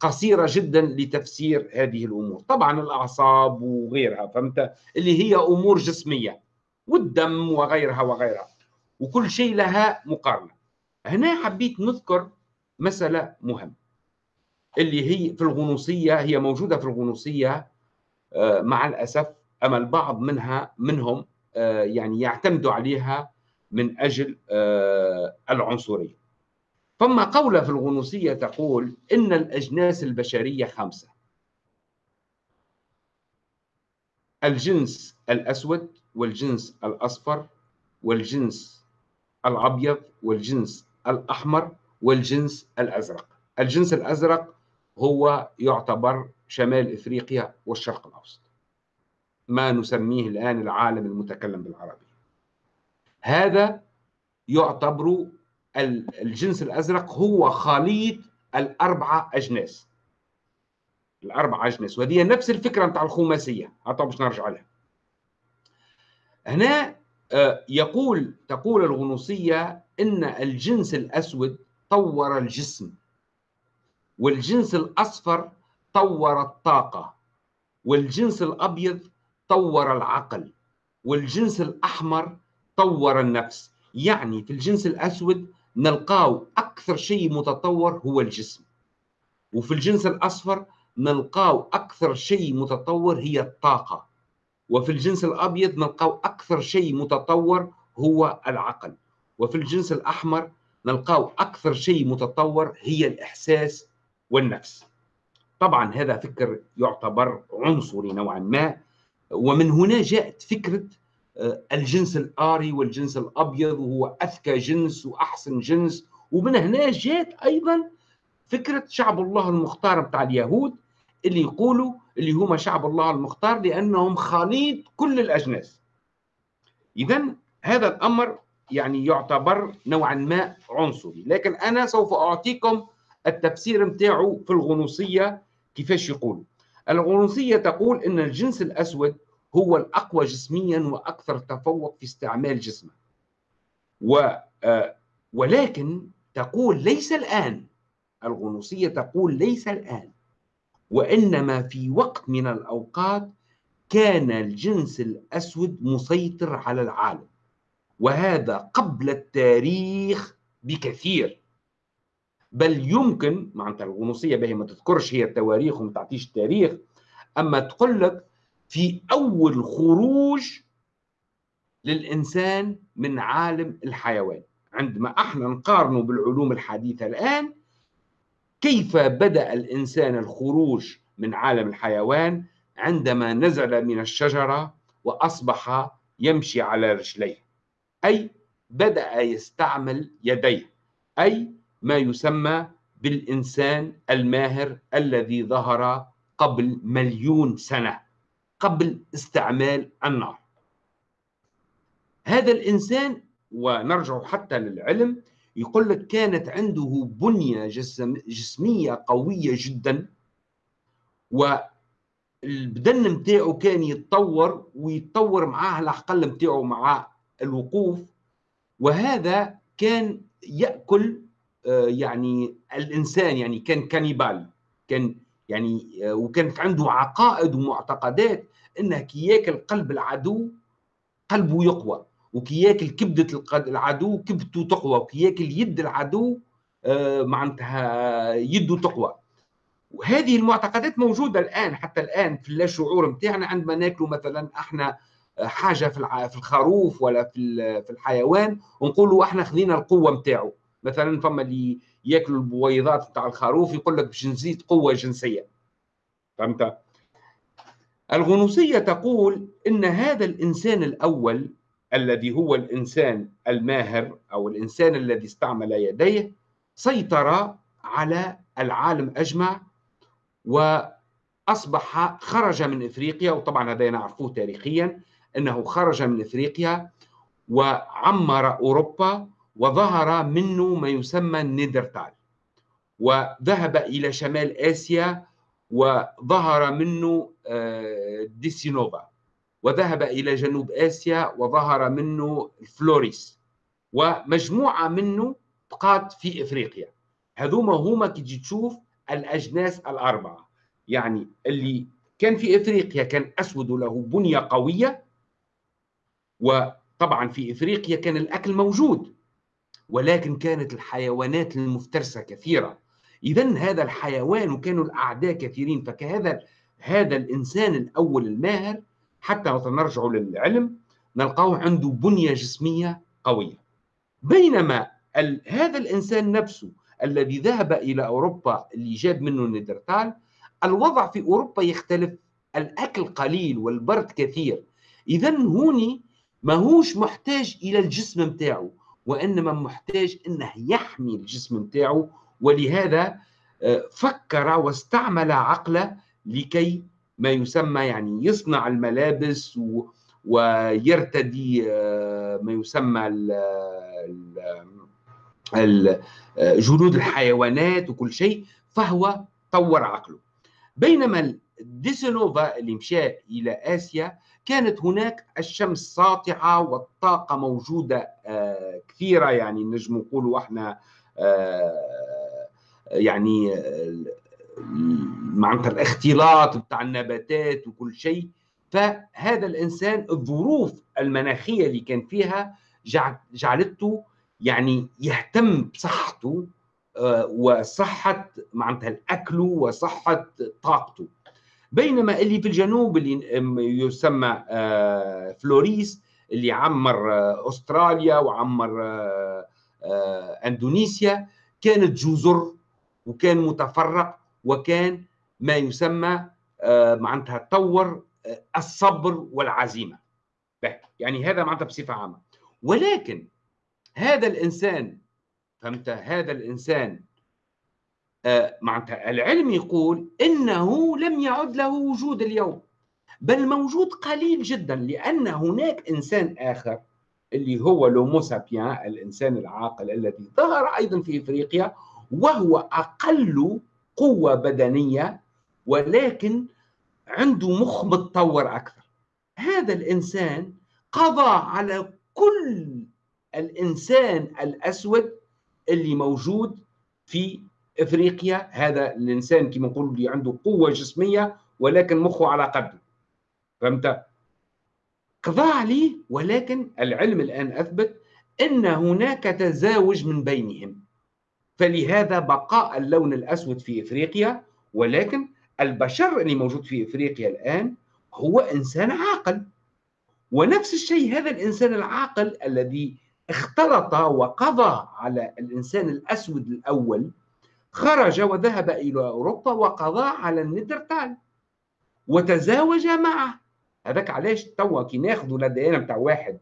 A: قصيرة جدا لتفسير هذه الأمور. طبعا الأعصاب وغيرها فهمت؟ اللي هي أمور جسمية والدم وغيرها وغيرها. وكل شيء لها مقارنة. هنا حبيت نذكر مسألة مهمة اللي هي في الغنوصية هي موجودة في الغنوصية آه، مع الأسف اما البعض منها منهم آه، يعني يعتمدوا عليها من أجل آه، العنصرية. فما قولة في الغنوصية تقول إن الأجناس البشرية خمسة. الجنس الأسود والجنس الأصفر والجنس الأبيض والجنس الأحمر والجنس الأزرق. الجنس الأزرق هو يعتبر شمال إفريقيا والشرق الأوسط. ما نسميه الآن العالم المتكلم بالعربيه هذا يعتبر الجنس الأزرق هو خليط الأربعة أجناس. الأربعة أجناس. وهذه نفس الفكرة نتاع الخماسية. حتى باش نرجع لها. هنا آه، يقول تقول الغنوصية إن الجنس الأسود طور الجسم والجنس الأصفر طور الطاقة والجنس الأبيض طور العقل والجنس الأحمر طور النفس. يعني في الجنس الأسود نلقاو أكثر شيء متطور هو الجسم. وفي الجنس الأصفر نلقاو أكثر شيء متطور هي الطاقة. وفي الجنس الأبيض نلقاو أكثر شيء متطور هو العقل. وفي الجنس الأحمر نلقاو أكثر شيء متطور هي الإحساس والنفس. طبعا هذا فكر يعتبر عنصري نوعا ما. ومن هنا جاءت فكرة الجنس الآري والجنس الأبيض وهو أذكى جنس وأحسن جنس. ومن هنا جاءت أيضا فكرة شعب الله المختار بتاع اليهود اللي يقولوا اللي هم شعب الله المختار لأنهم خليط كل الأجناس. إذا هذا الأمر يعني يعتبر نوعا ما عنصري. لكن أنا سوف أعطيكم التفسير متاعه في الغنوصية كيفاش يقول. الغنوصية تقول أن الجنس الأسود هو الأقوى جسميا وأكثر تفوق في استعمال جسمه. و آه، ولكن تقول ليس الآن الغنوصية تقول ليس الآن وإنما في وقت من الأوقات كان الجنس الأسود مسيطر على العالم وهذا قبل التاريخ بكثير. بل يمكن معناتها الغنوصية باهي ما تذكرش هي التواريخ وما تعطيش التاريخ أما تقول لك في أول خروج للإنسان من عالم الحيوان. عندما إحنا نقارنه بالعلوم الحديثة الآن كيف بدأ الإنسان الخروج من عالم الحيوان؟ عندما نزل من الشجرة وأصبح يمشي على رجليه. أي بدأ يستعمل يديه. أي ما يسمى بالإنسان الماهر الذي ظهر قبل مليون سنة. قبل استعمال النار. هذا الإنسان ونرجع حتى للعلم يقول لك كانت عنده بنية جسم جسمية قوية جدا والبدن متاعه كان يتطور ويتطور معاه العقل متاعه مع الوقوف وهذا كان يأكل آه، يعني الإنسان يعني كان كانيبال كان يعني آه، وكانت عنده عقائد ومعتقدات إنه كي ياكل قلب العدو قلبه يقوى وكي ياكل كبدة العدو كبدته تقوى وكي ياكل يد العدو آه، معناتها يده تقوى. وهذه المعتقدات موجودة الآن حتى الآن في اللاشعور نتاعنا عندما ناكلوا مثلا إحنا حاجة في الخروف ولا في في الحيوان ونقولوا إحنا خذينا القوة نتاعو مثلا فما اللي ياكلوا البويضات نتاع الخروف يقول لك باش نزيد قوة جنسية. فهمت؟ الغنوصية تقول إن هذا الإنسان الأول الذي هو الإنسان الماهر أو الإنسان الذي استعمل يديه سيطر على العالم أجمع وأصبح خرج من إفريقيا وطبعا هذا نعرفه تاريخيا إنه خرج من إفريقيا وعمر أوروبا وظهر منه ما يسمى النيدرتال وذهب إلى شمال آسيا وظهر منه آه، ديسينوفا وذهب إلى جنوب آسيا وظهر منه فلوريس ومجموعة منه بقات في إفريقيا. هذوما هما كي تجي تشوف الأجناس الأربعة. يعني اللي كان في إفريقيا كان أسود له بنية قوية وطبعا في إفريقيا كان الأكل موجود. ولكن كانت الحيوانات المفترسة كثيرة. اذا هذا الحيوان وكانوا الأعداء كثيرين فكهذا هذا الإنسان الأول الماهر حتى نرجع للعلم نلقاه عنده بنية جسمية قوية. بينما هذا الإنسان نفسه الذي ذهب إلى أوروبا اللي جاب منه النيدرتال الوضع في أوروبا يختلف الأكل قليل والبرد كثير. اذا هوني ماهوش محتاج إلى الجسم نتاعو وإنما محتاج إنه يحمي الجسم نتاعو ولهذا آه، فكر واستعمل عقله لكي ما يسمى يعني يصنع الملابس ويرتدي آه، ما يسمى جلود الحيوانات وكل شيء فهو طور عقله. بينما ديسينوفا اللي مشى إلى آسيا كانت هناك الشمس ساطعة والطاقة موجودة آه، كثيرة. يعني نجم نقولوا إحنا آه، يعني معناتها الاختلاط بتاع النباتات وكل شيء. فهذا الإنسان الظروف المناخية اللي كان فيها جعلته يعني يهتم بصحته آه، وصحة معناتها الأكل وصحة طاقته. بينما اللي في الجنوب اللي يسمى آه، فلوريس اللي عمر آه، أستراليا وعمر أندونيسيا كانت جزر وكان متفرق وكان ما يسمى معناتها تطور الصبر والعزيمة. يعني هذا معناتها بصفة عامة. ولكن هذا الإنسان فهمت؟ هذا الإنسان آه معناتها العلم يقول إنه لم يعد له وجود اليوم بل موجود قليل جدا لأن هناك إنسان آخر اللي هو لومو سابيان الإنسان العاقل الذي ظهر أيضا في إفريقيا وهو أقل قوة بدنية ولكن عنده مخ متطور أكثر. هذا الإنسان قضى على كل الإنسان الأسود اللي موجود في إفريقيا هذا الإنسان كما نقول اللي عنده قوة جسمية ولكن مخه على قده فهمت؟ قضى عليه ولكن العلم الآن أثبت إن هناك تزاوج من بينهم. فلهذا بقاء اللون الأسود في إفريقيا ولكن البشر اللي موجود في إفريقيا الآن هو إنسان عاقل. ونفس الشيء هذا الإنسان العاقل الذي اختلط وقضى على الإنسان الأسود الأول خرج وذهب إلى أوروبا وقضى على النيدرتال وتزاوج معه. هذاك علاش توا كي ناخذوا الأديان بتاع واحد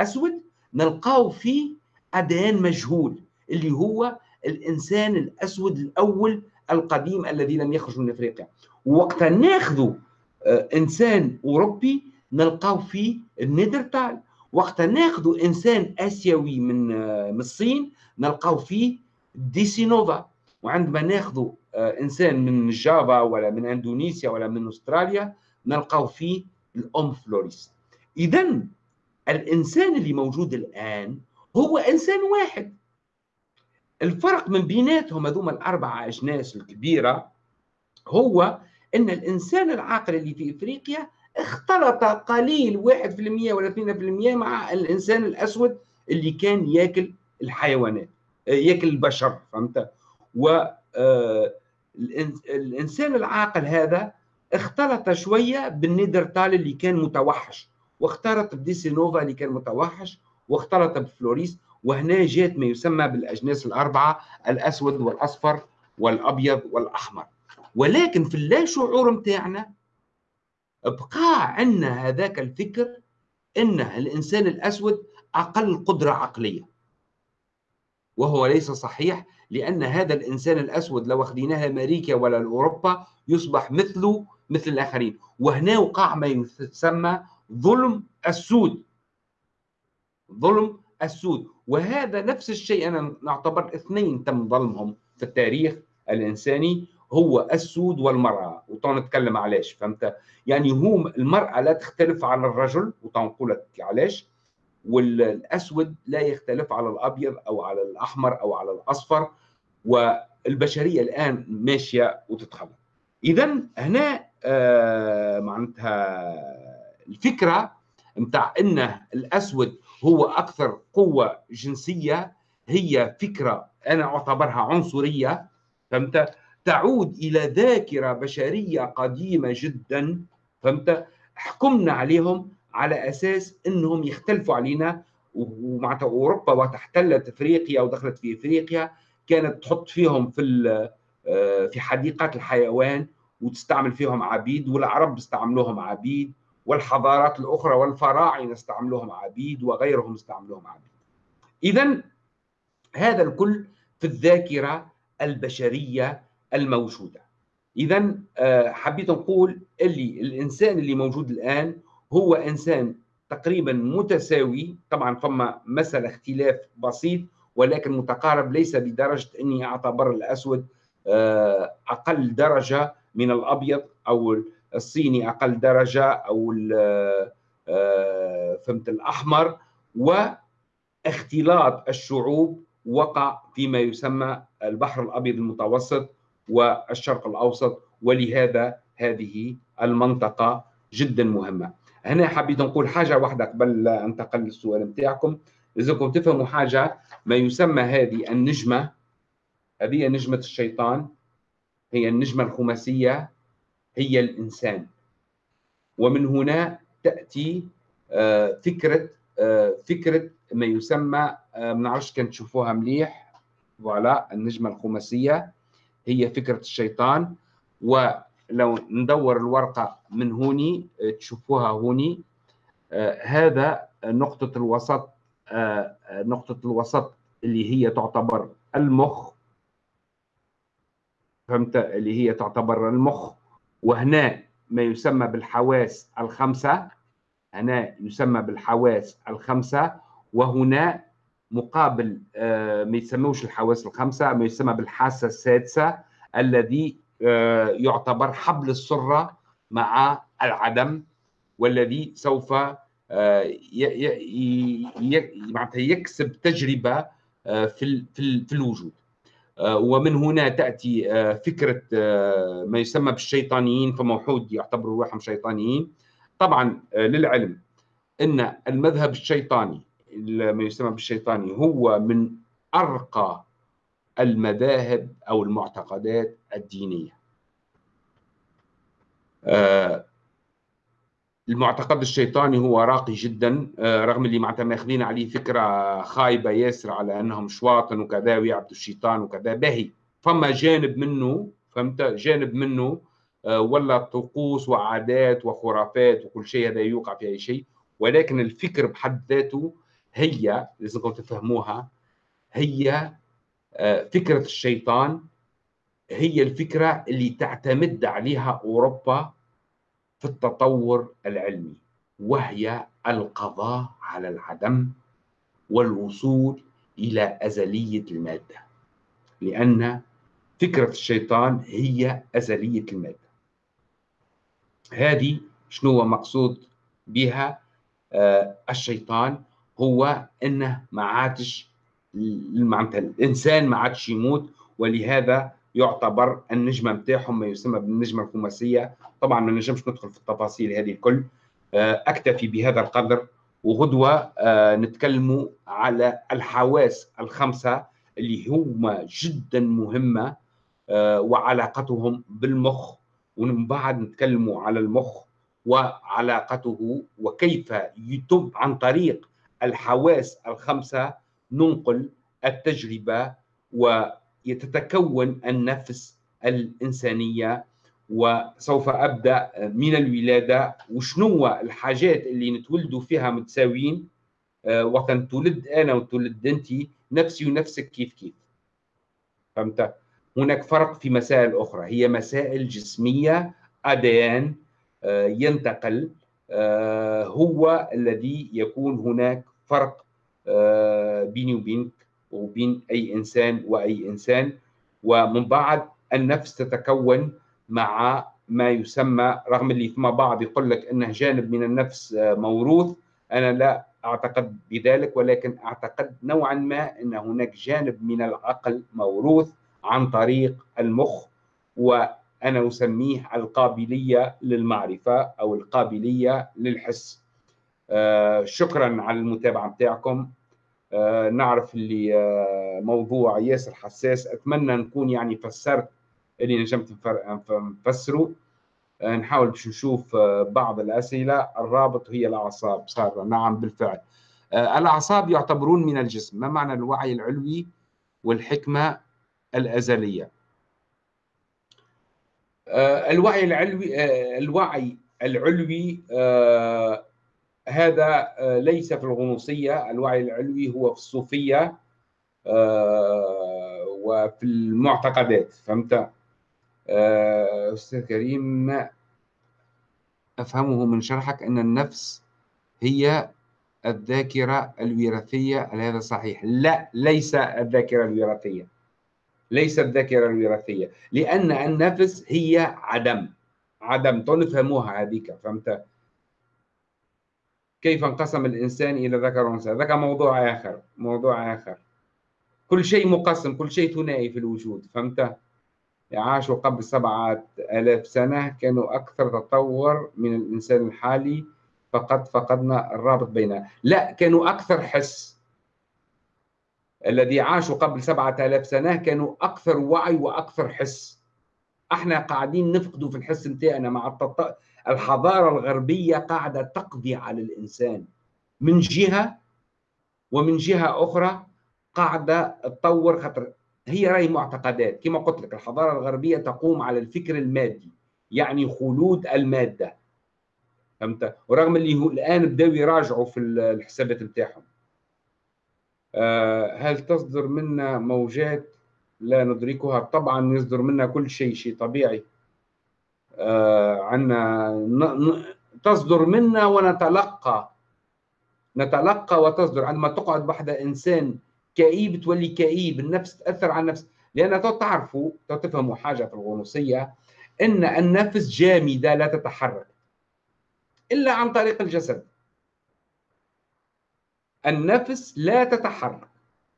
A: أسود نلقاو فيه أديان مجهول اللي هو الإنسان الأسود الأول القديم الذي لم يخرج من أفريقيا. وقت ناخذوا آه، إنسان أوروبي نلقاو فيه النيدرتال. وقت ناخذ إنسان آسيوي من من الصين نلقاو فيه ديسينوفا. وعندما ناخذ إنسان من جافا ولا من إندونيسيا ولا من أستراليا نلقاو فيه الأم فلوريس اذا الإنسان اللي موجود الآن هو إنسان واحد. الفرق من بيناتهم هذوما الأربعة اجناس الكبيرة هو إن الإنسان العاقل اللي في إفريقيا اختلط قليل 1% ولا 2% مع الإنسان الأسود اللي كان ياكل الحيوانات ياكل البشر فهمت؟ و آه، الإنسان العاقل هذا اختلط شوية بالنيدرتال اللي كان متوحش واختلط بديسينوفا اللي كان متوحش واختلط بفلوريس وهنا جات ما يسمى بالأجناس الأربعة الأسود والأصفر والأبيض والأحمر. ولكن في اللا شعور متاعنا بقى عندنا هذاك الفكر إن الإنسان الأسود أقل قدرة عقلية. وهو ليس صحيح لأن هذا الإنسان الأسود لو أخذناه أمريكا ولا اوروبا يصبح مثله مثل الآخرين. وهنا وقع ما يسمى ظلم السود. ظلم السود. وهذا نفس الشيء أنا نعتبر اثنين تم ظلمهم في التاريخ الإنساني هو السود والمرأة. نتكلم علاش فهمت؟ يعني هم المرأة لا تختلف على الرجل وتنقول لك علاش؟ والأسود لا يختلف على الأبيض أو على الأحمر أو على الأصفر والبشرية الآن ماشية وتتخلط اذا هنا آه معناتها الفكرة نتاع ان الأسود هو أكثر قوة جنسية هي فكرة أنا أعتبرها عنصرية فهمت؟ تعود إلى ذاكرة بشرية قديمة جدا فهمت؟ حكمنا عليهم على أساس إنهم يختلفوا علينا ومعناتها أوروبا وقت احتلت إفريقيا ودخلت في إفريقيا كانت تحط فيهم في آه، في حديقات الحيوان وتستعمل فيهم عبيد والعرب استعملوهم عبيد والحضارات الأخرى والفراعنة استعملوهم عبيد وغيرهم استعملوهم عبيد. اذا هذا الكل في الذاكرة البشرية الموجودة. اذا آه، حبيت نقول اللي الإنسان اللي موجود الآن هو إنسان تقريبا متساوي طبعا فما مسألة اختلاف بسيط ولكن متقارب ليس بدرجة أني أعتبر الأسود آه، أقل درجة من الأبيض أو الصيني أقل درجة أو آه، فهمت الأحمر. واختلاط الشعوب وقع فيما يسمى البحر الأبيض المتوسط والشرق الأوسط ولهذا هذه المنطقة جدا مهمة. هنا حبيت نقول حاجة واحدة قبل انتقل للسؤال نتاعكم. لازمكم تفهموا حاجة ما يسمى هذه النجمة هذه نجمة الشيطان هي النجمة الخماسية هي الإنسان. ومن هنا تأتي آه، فكرة آه، فكرة ما يسمى آه، ما نعرفش كان تشوفوها مليح. فوالا النجمة الخماسية هي فكرة الشيطان. و لو ندور الورقة من هوني تشوفوها هوني. آه هذا نقطة الوسط آه نقطة الوسط اللي هي تعتبر المخ. فهمت؟ اللي هي تعتبر المخ. وهنا ما يسمى بالحواس الخمسة. هنا يسمى بالحواس الخمسة. وهنا مقابل آه ما يسموش الحواس الخمسة ما يسمى بالحاسة السادسة الذي آه، يعتبر حبل السرة مع العدم والذي سوف آه، يكسب تجربة آه، في في الوجود. ومن هنا تأتي فكرة ما يسمى بالشيطانيين فموحود يعتبروا روحهم شيطانيين. طبعا للعلم أن المذهب الشيطاني ما يسمى بالشيطاني هو من أرقى المذاهب أو المعتقدات الدينية. آه، المعتقد الشيطاني هو راقي جدا آه، رغم اللي معناتها ماخذين عليه فكرة خايبة ياسر على أنهم شواطن وكذا ويعبدوا الشيطان وكذا باهي. فما جانب منه فهمت؟ جانب منه آه، ولا طقوس وعادات وخرافات وكل شيء هذا يوقع في أي شيء. ولكن الفكر بحد ذاته هي لازمكم تفهموها هي آه، فكرة الشيطان هي الفكرة اللي تعتمد عليها أوروبا في التطور العلمي وهي القضاء على العدم والوصول إلى أزلية المادة لأن فكرة الشيطان هي أزلية المادة. هذه شنو هو مقصود بها؟ آه الشيطان هو إنه ما عادش معناتها الإنسان ما عادش يموت ولهذا يعتبر النجمه نتاعهم ما يسمى بالنجمة الخماسية. طبعا ما نجمش ندخل في التفاصيل هذه الكل. آه أكتفي بهذا القدر وغدوة آه نتكلموا على الحواس الخمسة اللي هما جدا مهمة آه وعلاقتهم بالمخ. ومن بعد نتكلموا على المخ وعلاقته وكيف يتم عن طريق الحواس الخمسة ننقل التجربة ويتكون النفس الإنسانية وسوف أبدأ من الولادة. وشنو الحاجات اللي نتولدوا فيها متساويين؟ آه، وقت تولد أنا وتولد أنت نفسي ونفسك كيف كيف. فهمت؟ هناك فرق في مسائل أخرى. هي مسائل جسمية أديان آه، ينتقل. آه، هو الذي يكون هناك فرق بيني وبينك وبين أي إنسان وأي إنسان. ومن بعد النفس تتكون مع ما يسمى رغم اللي فيما بعض يقول لك إنه جانب من النفس موروث أنا لا أعتقد بذلك ولكن أعتقد نوعا ما إن هناك جانب من العقل موروث عن طريق المخ وأنا أسميه القابلية للمعرفة أو القابلية للحس. آه شكرا على المتابعة بتاعكم. آه نعرف اللي آه موضوع ياسر حساس. أتمنى نكون يعني فسرت اللي نجمت نفسره. آه، نحاول باش نشوف آه، بعض الأسئلة. الرابط هي الأعصاب صار نعم بالفعل. آه، الأعصاب يعتبرون من الجسم ما معنى الوعي العلوي والحكمة الأزلية؟ آه، الوعي العلوي آه، الوعي العلوي آه، هذا ليس في الغنوصية الوعي العلوي هو في الصوفية وفي المعتقدات فهمت؟ أستاذ كريم ما أفهمه من شرحك أن النفس هي الذاكرة الوراثية هل هذا صحيح؟ لا ليس الذاكرة الوراثية. ليست الذاكرة الوراثية لأن النفس هي عدم عدم تنفهموها هذيك فهمت؟ كيف انقسم الإنسان إلى ذكر وأنثى؟ ذاك موضوع آخر موضوع آخر. كل شيء مقسم كل شيء ثنائي في الوجود فهمت؟ عاشوا قبل سبعة آلاف سنة كانوا أكثر تطور من الإنسان الحالي فقد فقدنا الرابط بيننا لا كانوا أكثر حس. الذي عاشوا قبل سبعة آلاف سنة كانوا أكثر وعي وأكثر حس. إحنا قاعدين نفقدوا في الحس نتاعنا مع التط... الحضارة الغربية قاعدة تقضي على الإنسان. من جهة ومن جهة أخرى قاعدة تطور خطر. هي رأي معتقدات. كما قلت لك الحضارة الغربية تقوم على الفكر المادي يعني خلود المادة. فهمت؟ ورغم اللي هو الآن بدأوا يراجعوا في الحسابات نتاعهم آه، هل تصدر منا موجات؟ لا ندركها. طبعا يصدر منا كل شيء شيء طبيعي. آه، عنا تصدر منا ونتلقى. نتلقى وتصدر. عندما تقعد بحد إنسان كئيب تولي كئيب النفس تأثر على النفس. لأن تعرفوا تفهموا حاجة في الغنوصية إن النفس جامدة لا تتحرك إلا عن طريق الجسد. النفس لا تتحرك.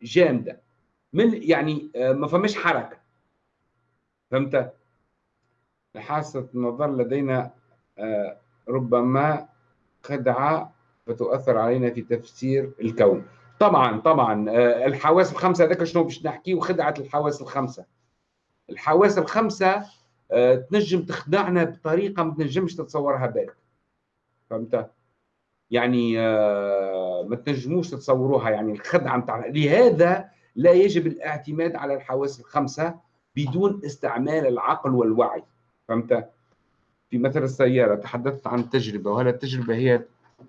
A: جامدة. من يعني آه، ما فماش حركة. فهمت؟ لحاسه النظر لدينا آه، ربما خدعة فتؤثر علينا في تفسير الكون. طبعا طبعا آه، الحواس الخمسة هذاك شنو باش نحكي وخدعه الحواس الخمسة. الحواس الخمسة تنجم تخدعنا بطريقة ما تنجمش تتصورها بالك فهمت؟ يعني آه، ما تنجموش تتصوروها. يعني الخدعة نتاع لهذا لا يجب الاعتماد على الحواس الخمسة بدون استعمال العقل والوعي. فهمت؟ في مثل السيارة تحدثت عن تجربة وهل التجربة هي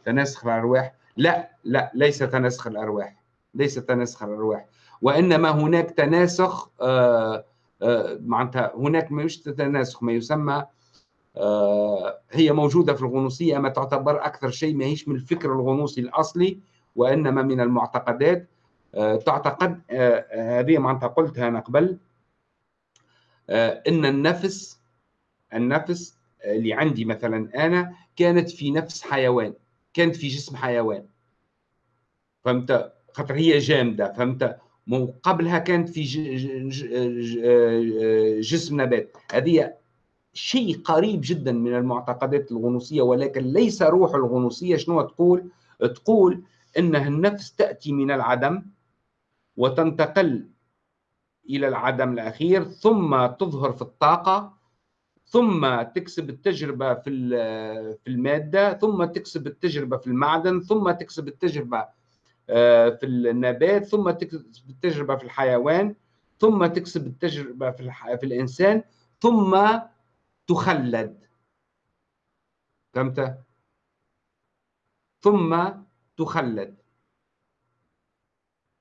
A: تناسخ الأرواح؟ لا لا ليس تناسخ الأرواح ليس تناسخ الأرواح وإنما هناك تناسخ آه، آه، معناتها هناك مش تناسخ ما يسمى آه، هي موجودة في الغنوصية ما تعتبر أكثر شيء ما هيش من الفكر الغنوصي الأصلي وإنما من المعتقدات آه، تعتقد آه، هذه معناتها قلتها أنا قبل إن النفس النفس اللي عندي مثلا أنا كانت في نفس حيوان كانت في جسم حيوان. فهمت؟ خاطر هي جامدة فهمت؟ قبلها كانت في جسم نبات. هذه شيء قريب جدا من المعتقدات الغنوصية ولكن ليس روح الغنوصية. شنو تقول؟ تقول انها النفس تأتي من العدم وتنتقل إلى العدم الأخير ثم تظهر في الطاقة ثم تكسب التجربة في في المادة ثم تكسب التجربة في المعدن ثم تكسب التجربة آه، في النبات ثم تكسب التجربة في الحيوان ثم تكسب التجربة في, في الإنسان ثم تخلد. فهمت؟ ثم تخلد.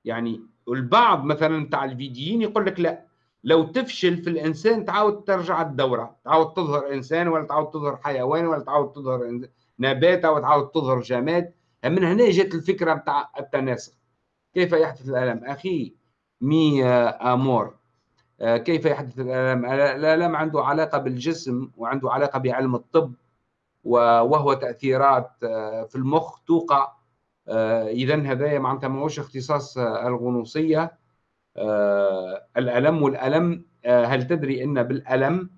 A: يعني البعض مثلا بتاع الفيديين يقول لك لا لو تفشل في الإنسان تعاود ترجع الدورة تعاود تظهر إنسان ولا تعاود تظهر حيوان ولا تعاود تظهر نبات أو تعاود تظهر جماد. من هنا جت الفكرة بتاع التناسق كيف يحدث الألم؟ أخي مي آمور. آه، كيف يحدث الألم؟ الألم عنده علاقة بالجسم وعنده علاقة بعلم الطب وهو تأثيرات آه، في المخ توقع. آه، اذا هذا معناتها ماهوش اختصاص الغنوصية. الألم والألم هل تدري إن بالألم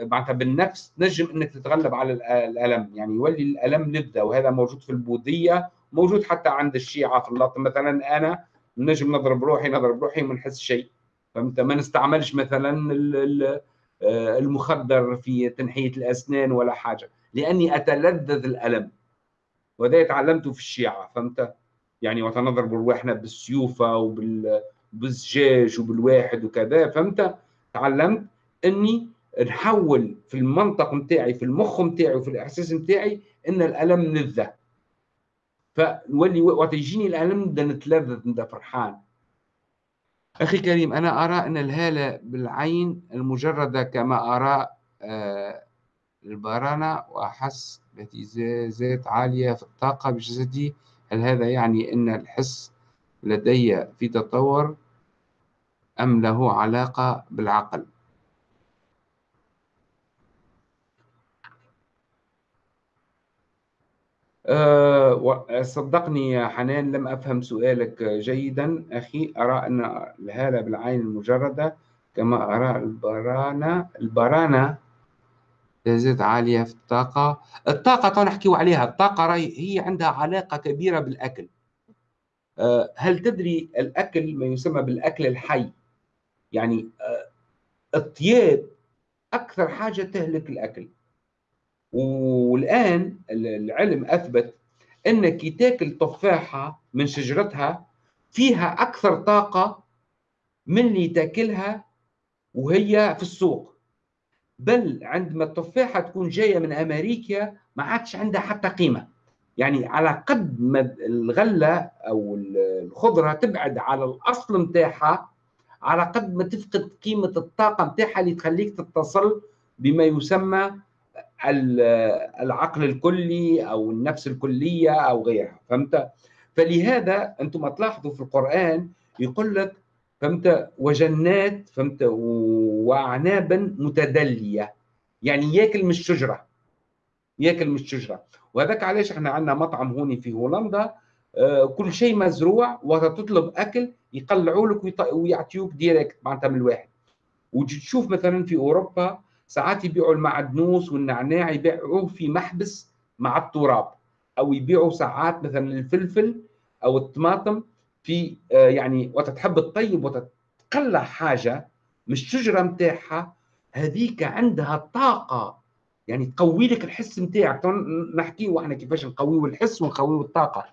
A: معناتها بالنفس نجم إنك تتغلب على الألم. يعني يولي الألم لذه وهذا موجود في البوذية موجود حتى عند الشيعة في اللطم مثلا أنا نجم نضرب روحي نضرب روحي وما نحس شيء. فهمت؟ ما نستعملش مثلا آه، المخدر في تنحية الأسنان ولا حاجة. لأني أتلذذ الألم وهذا تعلمته في الشيعة. فهمت؟ يعني وتنضرب رواحنا بالسيوفة وبالزجاج وبالواحد وكذا فهمت؟ تعلمت إني نحول في المنطق نتاعي في المخ نتاعي وفي الإحساس نتاعي إن الألم لذه فنولي وقت يجيني الألم نبدأ نتلذذ نبدأ فرحان. أخي كريم أنا أرى أن الهالة بالعين المجردة كما أرى آه، البرانة وأحس باهتزازات عالية في الطاقة بجسدي. هل هذا يعني أن الحس لدي في تطور؟ أم له علاقة بالعقل؟ أه صدقني يا حنان لم أفهم سؤالك جيدا. أخي أرى أن الهالة بالعين المجردة كما أرى البرانة البرانة تزيد عالية في الطاقة. الطاقة نحكي عليها. الطاقة هي عندها علاقة كبيرة بالأكل. أه هل تدري الأكل ما يسمى بالأكل الحي؟ يعني أه الطياب أكثر حاجة تهلك الأكل. والآن العلم أثبت أنك تاكل تفاحة من شجرتها فيها أكثر طاقة من اللي تاكلها وهي في السوق. بل عندما التفاحة تكون جاية من أمريكا ما عادش عندها حتى قيمة. يعني على قد ما الغلة أو الخضرة تبعد على الأصل متاعها على قد ما تفقد قيمة الطاقة متاعها اللي تخليك تتصل بما يسمى العقل الكلي أو النفس الكلية أو غيرها فهمت؟ فلهذا أنتم تلاحظوا في القرآن يقول لك فهمت؟ وجنات فهمت؟ واعنابا متدلية يعني ياكل من الشجرة ياكل من الشجرة. وهذاك علاش إحنا عندنا مطعم هوني في هولندا آه، كل شيء مزروع وتطلب أكل يقلعوا لك ويعطيوك ديريكت معناتها من الواحد. وتشوف مثلا في أوروبا ساعات يبيعوا المعدنوس والنعناع يبيعوه في محبس مع التراب أو يبيعوا ساعات مثلا الفلفل أو الطماطم في آه، يعني وقت تحب تطيب وتقلع حاجة مش الشجرة نتاعها هذيك عندها طاقة. يعني تقوي لك الحس نتاعك نحكي إحنا كيفاش نقويه الحس ونقويه الطاقة.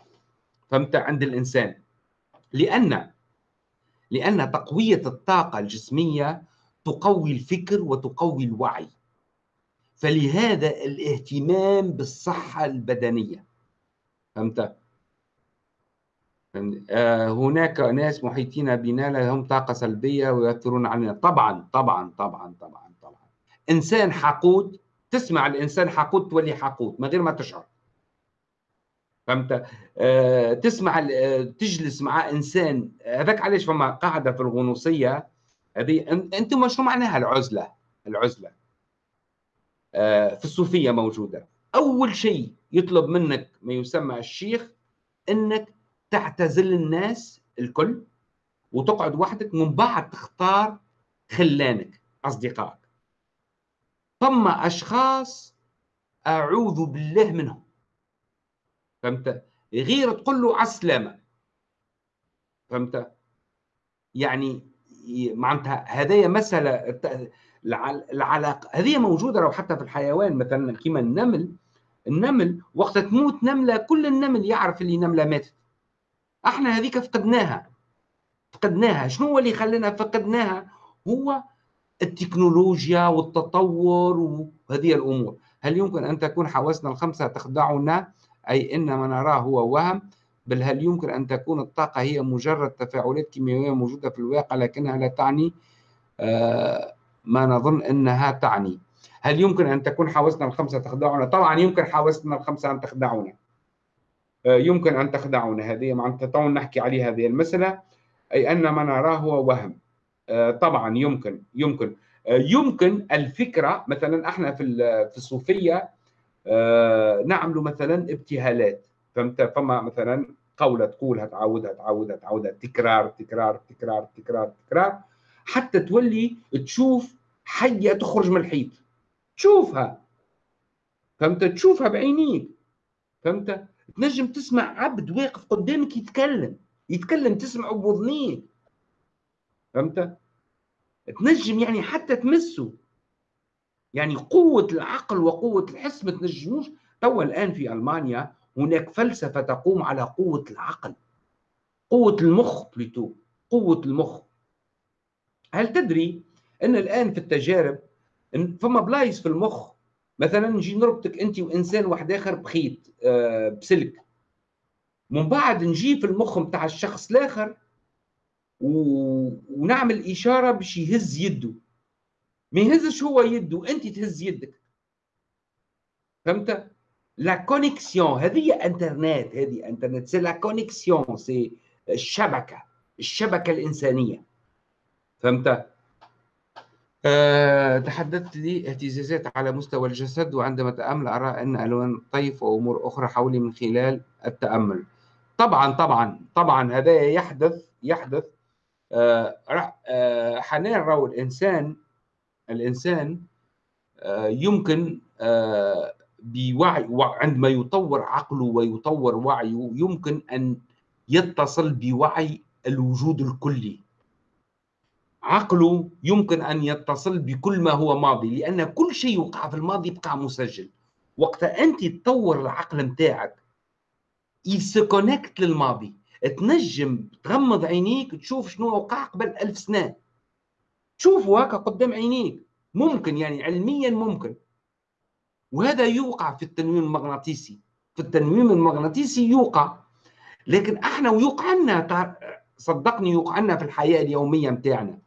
A: فهمت؟ عند الإنسان. لأن لأن تقوية الطاقة الجسمية تقوي الفكر وتقوي الوعي. فلهذا الاهتمام بالصحة البدنية. فهمت؟ آه، هناك ناس محيطين بنا لهم طاقة سلبية ويؤثرون علينا. طبعا طبعا طبعا طبعا طبعا. إنسان حقود تسمع الإنسان حقود تولي حقود من غير ما تشعر. فهمت؟ آه تسمع آه تجلس مع إنسان هذاك علاش فما قاعدة في الغنوصية هذه؟ أنتم شو معناها العزلة؟ العزلة. آه في الصوفية موجودة. أول شيء يطلب منك ما يسمى الشيخ إنك تعتزل الناس الكل وتقعد وحدك من بعد تختار خلانك أصدقائك. ثم أشخاص أعوذ بالله منهم. فهمت؟ غير تقول له على السلامه فهمت؟ يعني معناتها هذايا مسألة العلاقة. هذه موجودة لو حتى في الحيوان مثلا كيما النمل. النمل وقت تموت نملة كل النمل يعرف اللي نملة ماتت. أحنا هذيك فقدناها. فقدناها. شنو هو اللي خلانا فقدناها؟ هو التكنولوجيا والتطور وهذه الأمور. هل يمكن أن تكون حواسنا الخمسة تخدعنا أي ان ما نراه هو وهم بل هل يمكن أن تكون الطاقة هي مجرد تفاعلات كيميائية موجودة في الواقع لكنها لا تعني آه، ما نظن إنها تعني؟ هل يمكن أن تكون حواسنا الخمسة تخدعنا؟ طبعا يمكن حواسنا الخمسة أن تخدعنا آه، يمكن أن تخدعنا هذه معناتها نحكي عليه هذه المسألة. أي أن ما نراه هو وهم. آه، طبعا يمكن يمكن. يمكن الفكرة مثلا إحنا في في الصوفية آه، نعمل مثلا ابتهالات. فهمت؟ فما مثلا قولة تقولها تعاودها تعاودها تعاودها تكرار تكرار تكرار تكرار تكرار حتى تولي تشوف حية تخرج من الحيط. تشوفها. فهمت؟ تشوفها بعينيك. فهمت؟ تنجم تسمع عبد واقف قدامك يتكلم. يتكلم تسمعه بوذنيك فهمت؟ تنجم يعني حتى تمسه. يعني قوة العقل وقوة الحس ما تنجموش. توا الآن في ألمانيا هناك فلسفة تقوم على قوة العقل قوة المخ plutôt قوة المخ. هل تدري أن الآن في التجارب فما بلايص في المخ؟ مثلا نجي نربطك أنت وإنسان واحد آخر بخيط آه، بسلك. من بعد نجي في المخ نتاع الشخص الآخر و... ونعمل إشارة باش يهز يده. ما يهزش هو يده أنت تهز يدك. فهمت؟ la connexion هذه انترنت هذه انترنت c'est la connexion c'est الشبكة الشبكة الإنسانية. فهمت؟ أه تحدثت لي اهتزازات على مستوى الجسد وعندما أتأمل أرى أن ألوان طيف وأمور أخرى حولي من خلال التأمل. طبعا طبعا طبعا هذا يحدث يحدث. آه، آه، حنان رو الإنسان الإنسان آه، يمكن بوعي عندما يطور عقله ويطور وعيه يمكن أن يتصل بوعي الوجود الكلي. عقله يمكن أن يتصل بكل ما هو ماضي لأن كل شيء يوقع في الماضي يبقى مسجل. وقت أنت تطور العقل نتاعك يسكونكت للماضي. تنجم تغمض عينيك تشوف شنو وقع قبل ألف سنة. تشوفه هكا قدام عينيك. ممكن يعني علميا ممكن. وهذا يوقع في التنويم المغناطيسي. في التنويم المغناطيسي يوقع. لكن إحنا ويوقع لنا صدقني يوقع لنا في الحياة اليومية متاعنا.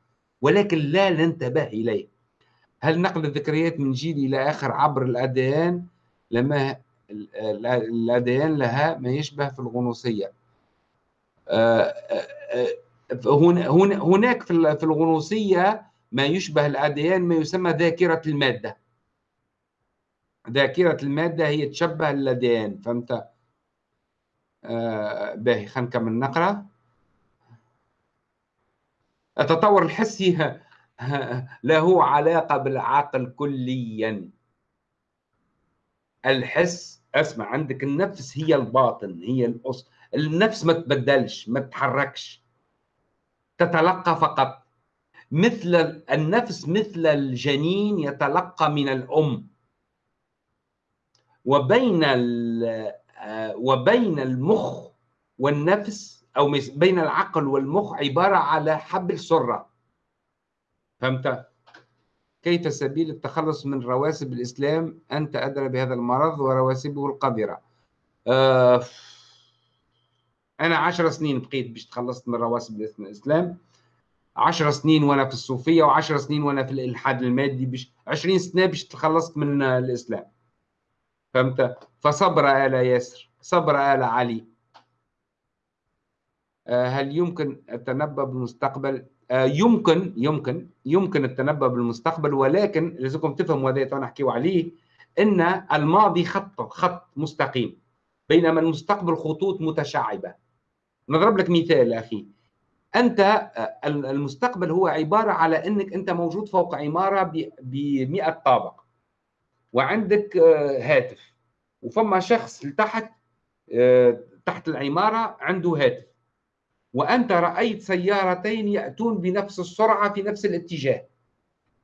A: ولكن لا ننتبه إليه. هل نقل الذكريات من جيل إلى آخر عبر الأديان لما الأديان لها ما يشبه في الغنوصية هناك في الغنوصية ما يشبه الأديان ما يسمى ذاكرة المادة. ذاكرة المادة هي تشبه الأديان. فهمت؟ آه باهي خلينا نكمل نقرأ. التطور الحسي له علاقة بالعقل كليا. الحس اسمع عندك النفس هي الباطن هي الأصل النفس ما تبدلش ما تتحركش. تتلقى فقط. مثل النفس مثل الجنين يتلقى من الأم. وبين وبين المخ والنفس أو بين العقل والمخ عبارة على حبل سرة. فهمت؟ كيف سبيل التخلص من رواسب الإسلام أنت أدرى بهذا المرض ورواسبه القذرة؟ آه أنا عشر سنين بقيت باش تخلصت من رواسب الإسلام 10 سنين وأنا في الصوفية و10 سنين وأنا في الإلحاد المادي بش 20 سنة باش تخلصت من الإسلام. فهمت؟ فصبر آل ياسر صبر آل علي. آه، هل يمكن التنبؤ بالمستقبل؟ آه، يمكن يمكن يمكن التنبؤ بالمستقبل ولكن لازمكم تفهموا هذا نحكيو عليه إن الماضي خط خط مستقيم بينما المستقبل خطوط متشعبة. نضرب لك مثال أخي. أنت آه، المستقبل هو عبارة على إنك أنت موجود فوق عمارة ب 100 طابق وعندك هاتف وفما شخص لتحت تحت العمارة عنده هاتف. وأنت رأيت سيارتين يأتون بنفس السرعة في نفس الاتجاه.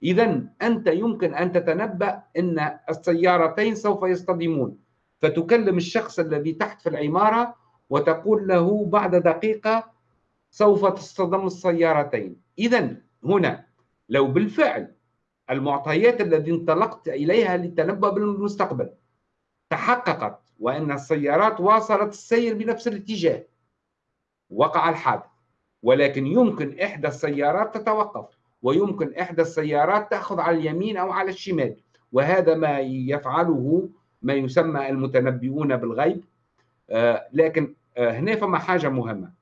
A: إذا أنت يمكن أن تتنبأ أن السيارتين سوف يصطدمون. فتكلم الشخص الذي تحت في العمارة وتقول له بعد دقيقة سوف تصطدم السيارتين. إذا هنا لو بالفعل المعطيات التي انطلقت إليها للتنبؤ بالمستقبل تحققت وأن السيارات واصلت السير بنفس الاتجاه وقع الحادث. ولكن يمكن إحدى السيارات تتوقف ويمكن إحدى السيارات تأخذ على اليمين أو على الشمال. وهذا ما يفعله ما يسمى المتنبئون بالغيب. آه، لكن هنا فما حاجة مهمة.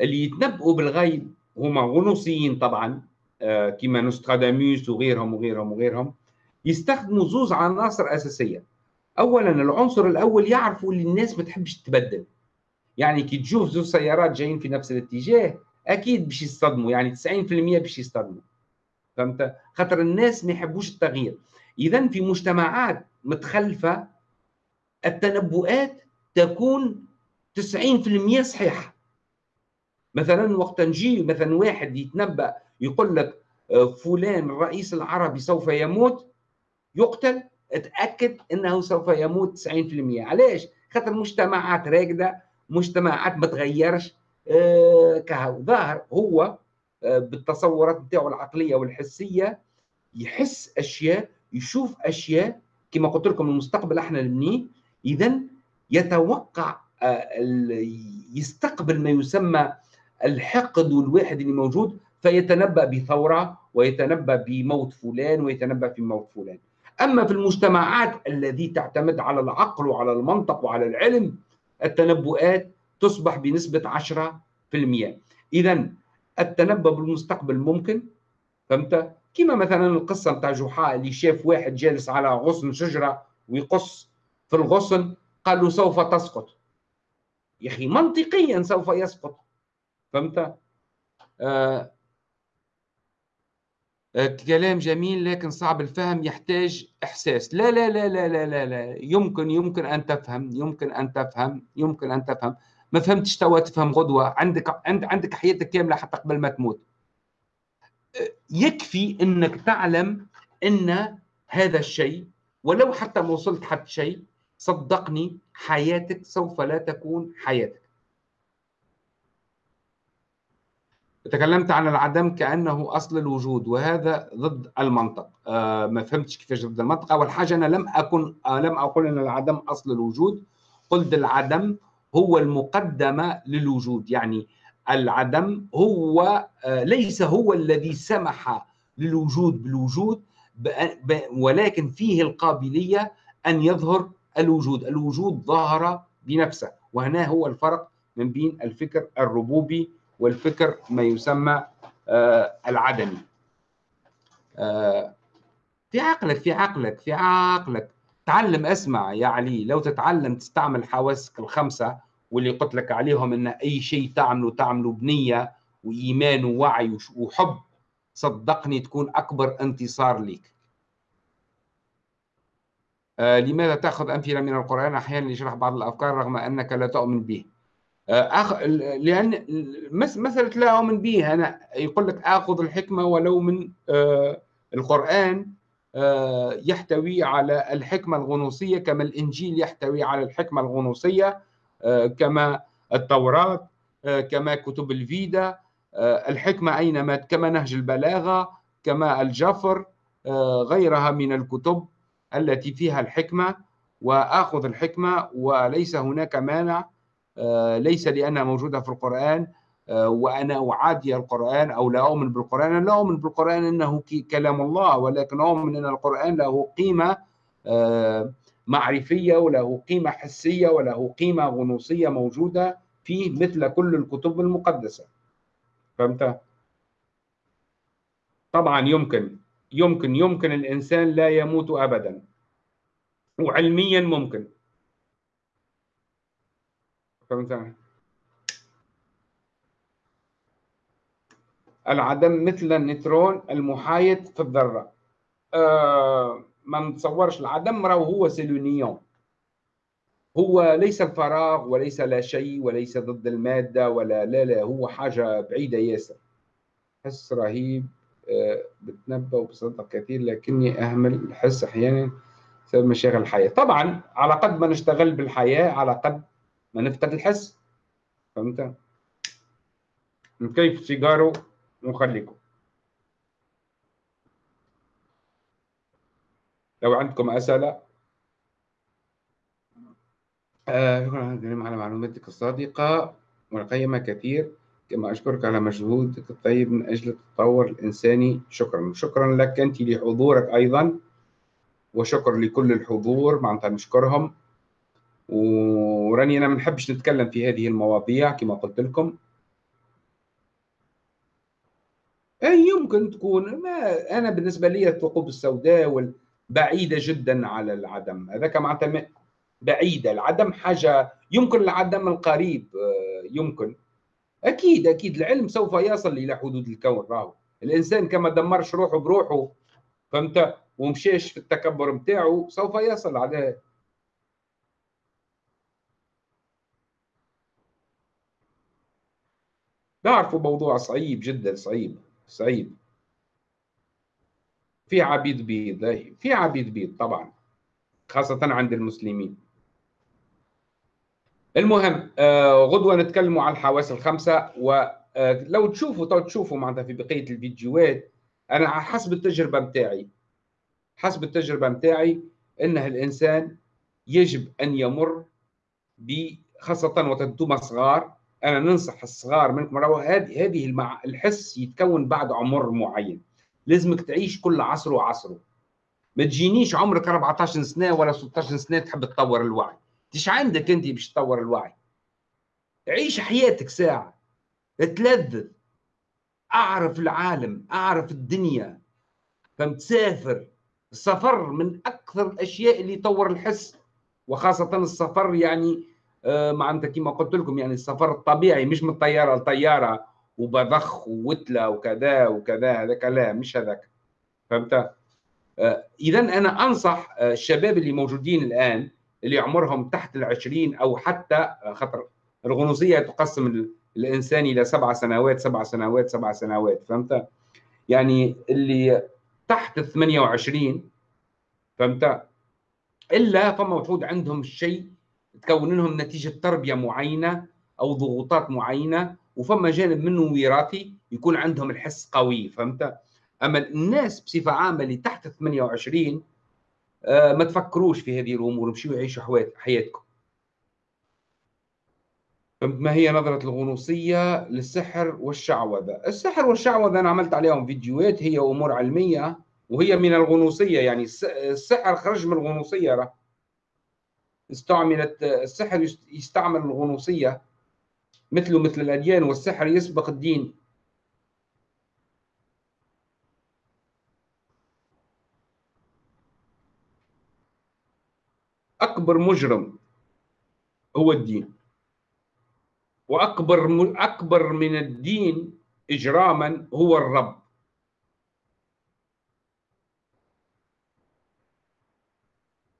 A: اللي يتنبؤوا بالغيب هما غنوصيين طبعا آه، كما نوستراداموس وغيرهم وغيرهم وغيرهم. يستخدموا زوز عناصر أساسية. أولا العنصر الأول يعرفوا اللي الناس ما تحبش تبدل. يعني كي تشوف زوج سيارات جايين في نفس الاتجاه أكيد باش يصطدموا يعني 90% باش يصطدموا. فهمت؟ خاطر الناس ما يحبوش التغيير. اذا في مجتمعات متخلفة التنبؤات تكون 90% صحيحة. مثلا وقت نجي مثلا واحد يتنبأ يقول لك آه، فلان الرئيس العربي سوف يموت يقتل أتأكد إنه سوف يموت 90% علاش؟ خاطر مجتمعات راكدة مجتمعات ما تغيرش آه، كهو ظاهر هو آه، بالتصورات نتاعو العقلية والحسية يحس أشياء يشوف أشياء كما قلت لكم المستقبل أحنا نبنيه اذا يتوقع آه، يستقبل ما يسمى الحقد والواحد اللي موجود فيتنبأ بثورة ويتنبأ بموت فلان ويتنبأ في موت فلان أما في المجتمعات التي تعتمد على العقل وعلى المنطق وعلى العلم التنبؤات تصبح بنسبة 10% إذا التنبؤ بالمستقبل ممكن فهمت؟ كما مثلا القصة بتاع جحا اللي شاف واحد جالس على غصن شجرة ويقص في الغصن قال له سوف تسقط. يا أخي منطقيا سوف يسقط. فهمت؟ آه كلام جميل لكن صعب الفهم يحتاج إحساس. لا لا لا لا لا لا, لا. يمكن يمكن أن تفهم يمكن أن تفهم يمكن أن تفهم. ما فهمتش توا تفهم غدوة. عندك عند عندك حياتك كاملة حتى قبل ما تموت. يكفي أنك تعلم أن هذا الشيء ولو حتى ما وصلت حتى شيء صدقني حياتك سوف لا تكون حياتك. تكلمت عن العدم كأنه أصل الوجود وهذا ضد المنطق. آه ما فهمتش كيفاش ضد المنطق. أول حاجة أنا لم أكن آه لم أقول أن العدم أصل الوجود. قلت العدم هو المقدمه للوجود يعني العدم هو آه ليس هو الذي سمح للوجود بالوجود ولكن فيه القابلية أن يظهر الوجود الوجود ظهر بنفسه وهنا هو الفرق من بين الفكر الربوبي والفكر ما يسمى آه، العدمي. آه، في عقلك في عقلك في عقلك. تعلم اسمع يا علي لو تتعلم تستعمل حواسك الخمسة واللي قلت لك عليهم إن أي شيء تعمله تعمله بنية وإيمان ووعي وحب صدقني تكون أكبر انتصار لك آه لماذا تأخذ أمثلة من القرآن أحيانا لشرح بعض الأفكار رغم أنك لا تؤمن به؟ أخ... لأن مسألة لا أؤمن به أنا يقول لك آخذ الحكمة ولو من آه القرآن آه يحتوي على الحكمة الغنوصية كما الإنجيل يحتوي على الحكمة الغنوصية آه كما التوراة آه كما كتب الفيدا آه الحكمة أينما كما نهج البلاغة كما الجفر آه غيرها من الكتب. التي فيها الحكمة وآخذ الحكمة وليس هناك مانع آه، ليس لأنها موجودة في القرآن آه، وأنا أعادي القرآن أو لا أؤمن بالقرآن. أنا لا أؤمن بالقرآن أنه كلام الله ولكن أؤمن أن القرآن له قيمة آه، معرفية وله قيمة حسية وله قيمة غنوصية موجودة فيه مثل كل الكتب المقدسة. فهمت؟ طبعا يمكن. يمكن يمكن الإنسان لا يموت أبدا. وعلميا ممكن. فهمت؟ العدم مثل النيوترون المحايد في الذرة. آه ما نتصورش العدم راهو هو c'est le néant هو ليس الفراغ وليس لا شيء وليس ضد المادة ولا لا لا هو حاجة بعيدة ياسر. حس رهيب. بتنبأ وبصدق كثير لكني أهمل الحس أحيانا بسبب مشاغل الحياة. طبعا على قد ما نشتغل بالحياة على قد ما نفقد الحس. فهمت؟ كيف سيجارو نخليكم لو عندكم أسئلة؟ آه على معلوماتك الصادقة والقيمة كثير. كما أشكرك على مجهودك الطيب من أجل التطور الإنساني. شكرا. شكرا لك أنت لحضورك أيضا وشكر لكل الحضور معناتها نشكرهم وراني أنا ما نحبش نتكلم في هذه المواضيع كما قلت لكم. أي يمكن تكون ما أنا بالنسبة لي الثقوب السوداء بعيدة جدا على العدم. هذاك معناتها بعيدة. العدم حاجة يمكن العدم القريب آه، يمكن. أكيد أكيد. العلم سوف يصل إلى حدود الكون راهو. الإنسان كما دمرش روحه بروحه فهمت؟ ومشيش في التكبر بتاعه سوف يصل على نعرفوا موضوع صعيب جدا صعيب صعيب. في عبيد بيض في عبيد بيض طبعا خاصة عند المسلمين. المهم آه غدوة نتكلموا على الحواس الخمسة ولو آه تشوفوا تو تشوفوا معناتها في بقية الفيديوهات أنا حسب التجربة متاعي. حسب التجربة متاعي أنه الإنسان يجب أن يمر خاصة وقت أنتم صغار. أنا ننصح الصغار منكم راهو هذه هذه. الحس يتكون بعد عمر معين. لازمك تعيش كل عصر وعصره ما تجينيش عمرك 14 سنة ولا 16 سنة تحب تطور الوعي. إيش عندك أنت باش تطور الوعي؟ عيش حياتك ساعة تلذذ أعرف العالم أعرف الدنيا. فهمت تسافر السفر من أكثر الأشياء اللي يطور الحس وخاصة السفر يعني آه، معناتها كما قلت لكم يعني السفر الطبيعي مش من طيارة لطيارة وبضخ ووتلة وكذا وكذا هذاك لا مش هذاك. فهمت؟ آه، اذا أنا أنصح آه، الشباب اللي موجودين الآن اللي عمرهم تحت العشرين أو حتى خطر الغنوصية تقسم الإنسان إلى سبع سنوات سبع سنوات سبع سنوات فهمت؟ يعني اللي تحت ال 28 فهمت؟ إلا فما مفروض عندهم شيء تكون لهم نتيجة تربية معينة أو ضغوطات معينة وفما جانب منه وراثي يكون عندهم الحس قوي فهمت أما الناس بصفة عامة اللي تحت 28 آه ما تفكروش في هذه الأمور مشيو يعيشوا حياتكم. ما هي نظرة الغنوصية للسحر والشعوذة؟ السحر والشعوذة أنا عملت عليهم فيديوهات هي أمور علمية وهي من الغنوصية يعني. السحر خرج من الغنوصية راه. استعملت السحر يستعمل الغنوصية مثله مثل الأديان والسحر يسبق الدين. أكبر مجرم هو الدين. وأكبر أكبر من الدين إجراما هو الرب.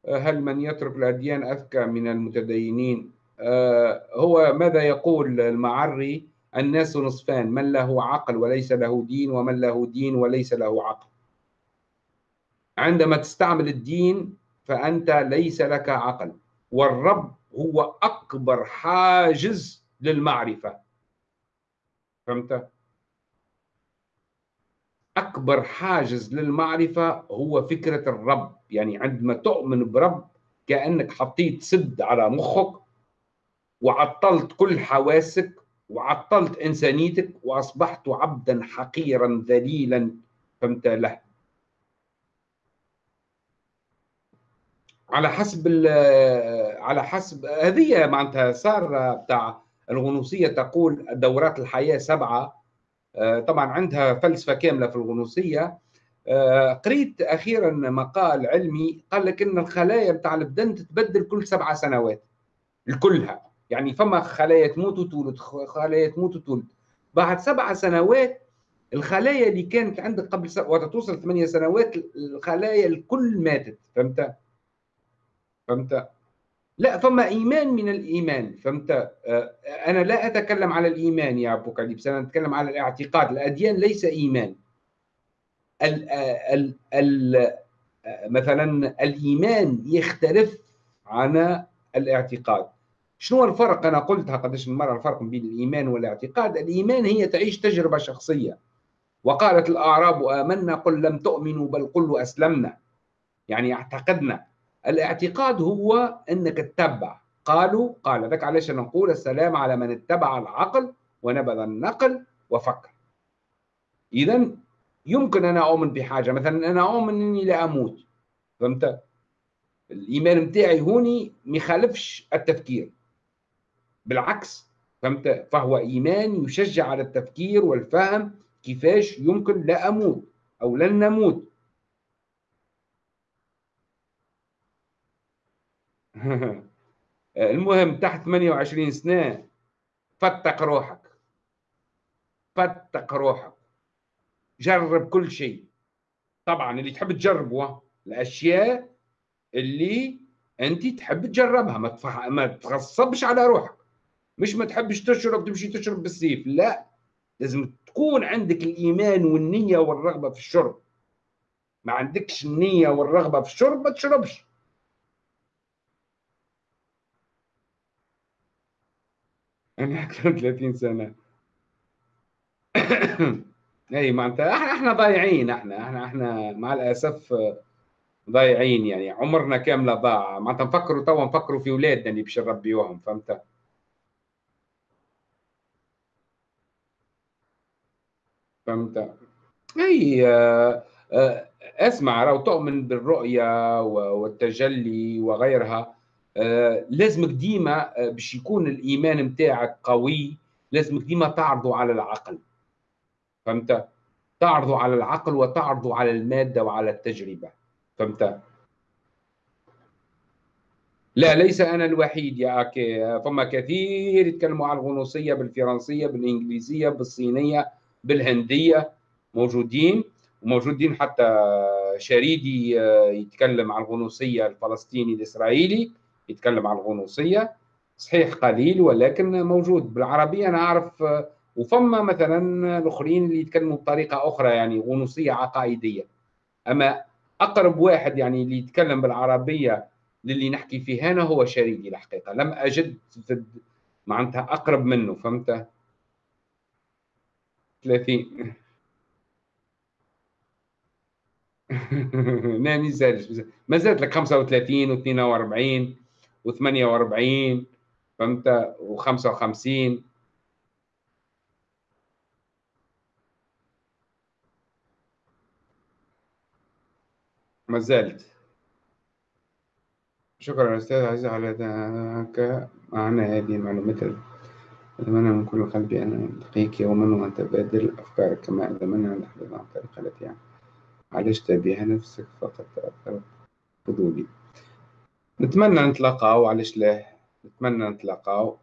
A: هل من يترك الأديان أذكى من المتدينين؟ آه، هو ماذا يقول المعري؟ الناس نصفان من له عقل وليس له دين ومن له دين وليس له عقل. عندما تستعمل الدين فأنت ليس لك عقل. والرب هو أكبر حاجز للمعرفة. فهمت؟ أكبر حاجز للمعرفة هو فكرة الرب. يعني عندما تؤمن برب كأنك حطيت سد على مخك وعطلت كل حواسك وعطلت إنسانيتك وأصبحت عبدا حقيرا ذليلا. فهمت؟ له. على حسب على حسب هذه معناتها صار بتاع الغنوصية تقول دورات الحياة سبعة. آه، طبعا عندها فلسفة كاملة في الغنوصية. آه، قريت أخيرا مقال علمي قال لك إن الخلايا بتاع البدن تتبدل كل سبع سنوات الكلها. يعني فما خلايا تموت وتولد خلايا تموت وتولد. بعد سبع سنوات الخلايا اللي كانت عندك قبل. وقت توصل ثمانية سنوات الخلايا الكل ماتت فهمت؟ فهمت؟ لا فما إيمان من الإيمان فهمت؟ آه، أنا لا أتكلم على الإيمان يا أبو كليبس أنا أتكلم على الاعتقاد. الأديان ليس إيمان. ال ال ال مثلا الإيمان يختلف عن الاعتقاد. شنو الفرق؟ أنا قلتها قداش من مرة الفرق بين الإيمان والاعتقاد. الإيمان هي تعيش تجربة شخصية. وقالت الأعراب آمنا قل لم تؤمنوا بل قلوا أسلمنا. يعني اعتقدنا. الاعتقاد هو انك تتبع. قالوا قال ذاك علاش نقول السلام على من اتبع العقل ونبذ النقل وفكر. اذا يمكن أنا أؤمن بحاجة. مثلا أنا أؤمن إني لا أموت. فهمت؟ الايمان نتاعي هوني ما يخالفش التفكير. بالعكس فهمت؟ فهو إيمان يشجع على التفكير والفهم كيفاش يمكن لا أموت أو لن نموت. المهم تحت 28 سنة فتق روحك. فتق روحك. جرب كل شيء. طبعا اللي تحب تجربه الأشياء اللي أنت تحب تجربها. ما. ما تغصبش على روحك. مش ما تحبش تشرب تمشي تشرب بالسيف. لا لازم تكون عندك الإيمان والنية والرغبة في الشرب. ما عندكش النية والرغبة في الشرب ما تشربش. أنا أكثر من 30 سنة. أي معناتها إحنا إحنا ضايعين إحنا إحنا إحنا مع الأسف ضايعين يعني. عمرنا كامله ضاع. معناتها نفكروا توا نفكروا في اولادنا اللي باش نربيوهم فهمت؟ فهمت؟ أي آه، آه، أسمع لو تؤمن بالرؤية والتجلي وغيرها. لازمك ديما باش يكون الإيمان نتاعك قوي لازمك ديما تعرضه على العقل. فهمت؟ تعرضه على العقل وتعرضه على المادة وعلى التجربة. فهمت؟ لا ليس أنا الوحيد يا اكي فما كثير يتكلموا عن الغنوصية بالفرنسية بالإنجليزية بالصينية بالهندية. موجودين وموجودين حتى شريدي آه، يتكلم عن الغنوصية الفلسطيني الإسرائيلي. يتكلم عن الغنوصية صحيح قليل ولكن موجود. بالعربيه أنا أعرف آه، وفما مثلا الأخرين اللي يتكلموا بطريقة أخرى يعني غنوصية عقائدية. أما أقرب واحد يعني اللي يتكلم بالعربية للي نحكي فيه هنا هو شريدي الحقيقة. لم أجد معناتها أقرب منه فهمت؟ 30 لا ما ما زالت لك 35 و42 و48 فهمت؟ و55. ما زالت شكرا أستاذ عزيز على ذاك. معنا هذه المعلومات أتمنى من كل قلبي أن ألقيك يوما وأتبادل أفكارك كما أتمنى أن أحدث عن الطريقة التي عالجت بها نفسك فقط. تأثر فضولي. نتمنى نتلاقاو علاش لا؟ نتمنى نتلاقاو.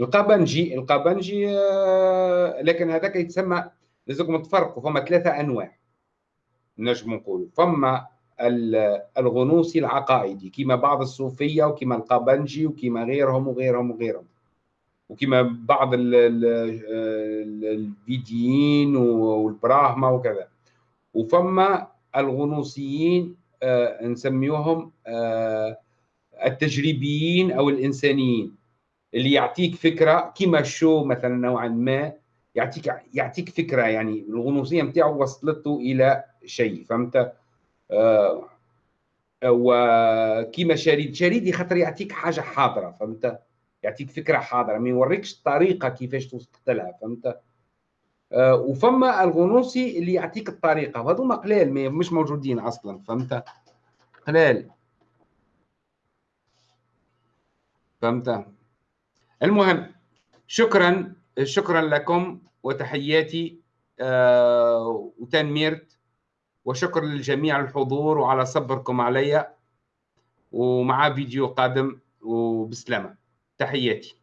A: القبنجي القبنجي آه، لكن هذاك يتسمى لازمكم تفرقوا فما ثلاثة أنواع نجم نقولوا. فما الغنوصي العقائدي كما بعض الصوفية وكما القبنجي وكما غيرهم وغيرهم وغيرهم. وكما بعض الفيديين والبراهما وكذا. وفما الغنوصيين آه نسميوهم آه التجريبيين أو الإنسانيين اللي يعطيك فكرة كما الشو مثلا نوعا ما يعطيك يعطيك فكرة يعني الغنوصية نتاعو وصلته إلى شيء فهمت؟ آه، وكيما شريد شريد خاطر يعطيك حاجة حاضرة فهمت؟ يعطيك فكرة حاضرة ما يوريكش الطريقة كيفاش توصل لها فهمت؟ وفما الغنوصي اللي يعطيك الطريقة. وهذوما قلال مش موجودين أصلا فهمت؟ قلال. فهمت؟ المهم شكرا شكرا لكم وتحياتي آه وتنميرت وشكرا للجميع الحضور وعلى صبركم علي ومع فيديو قادم وبسلامة. تحياتي.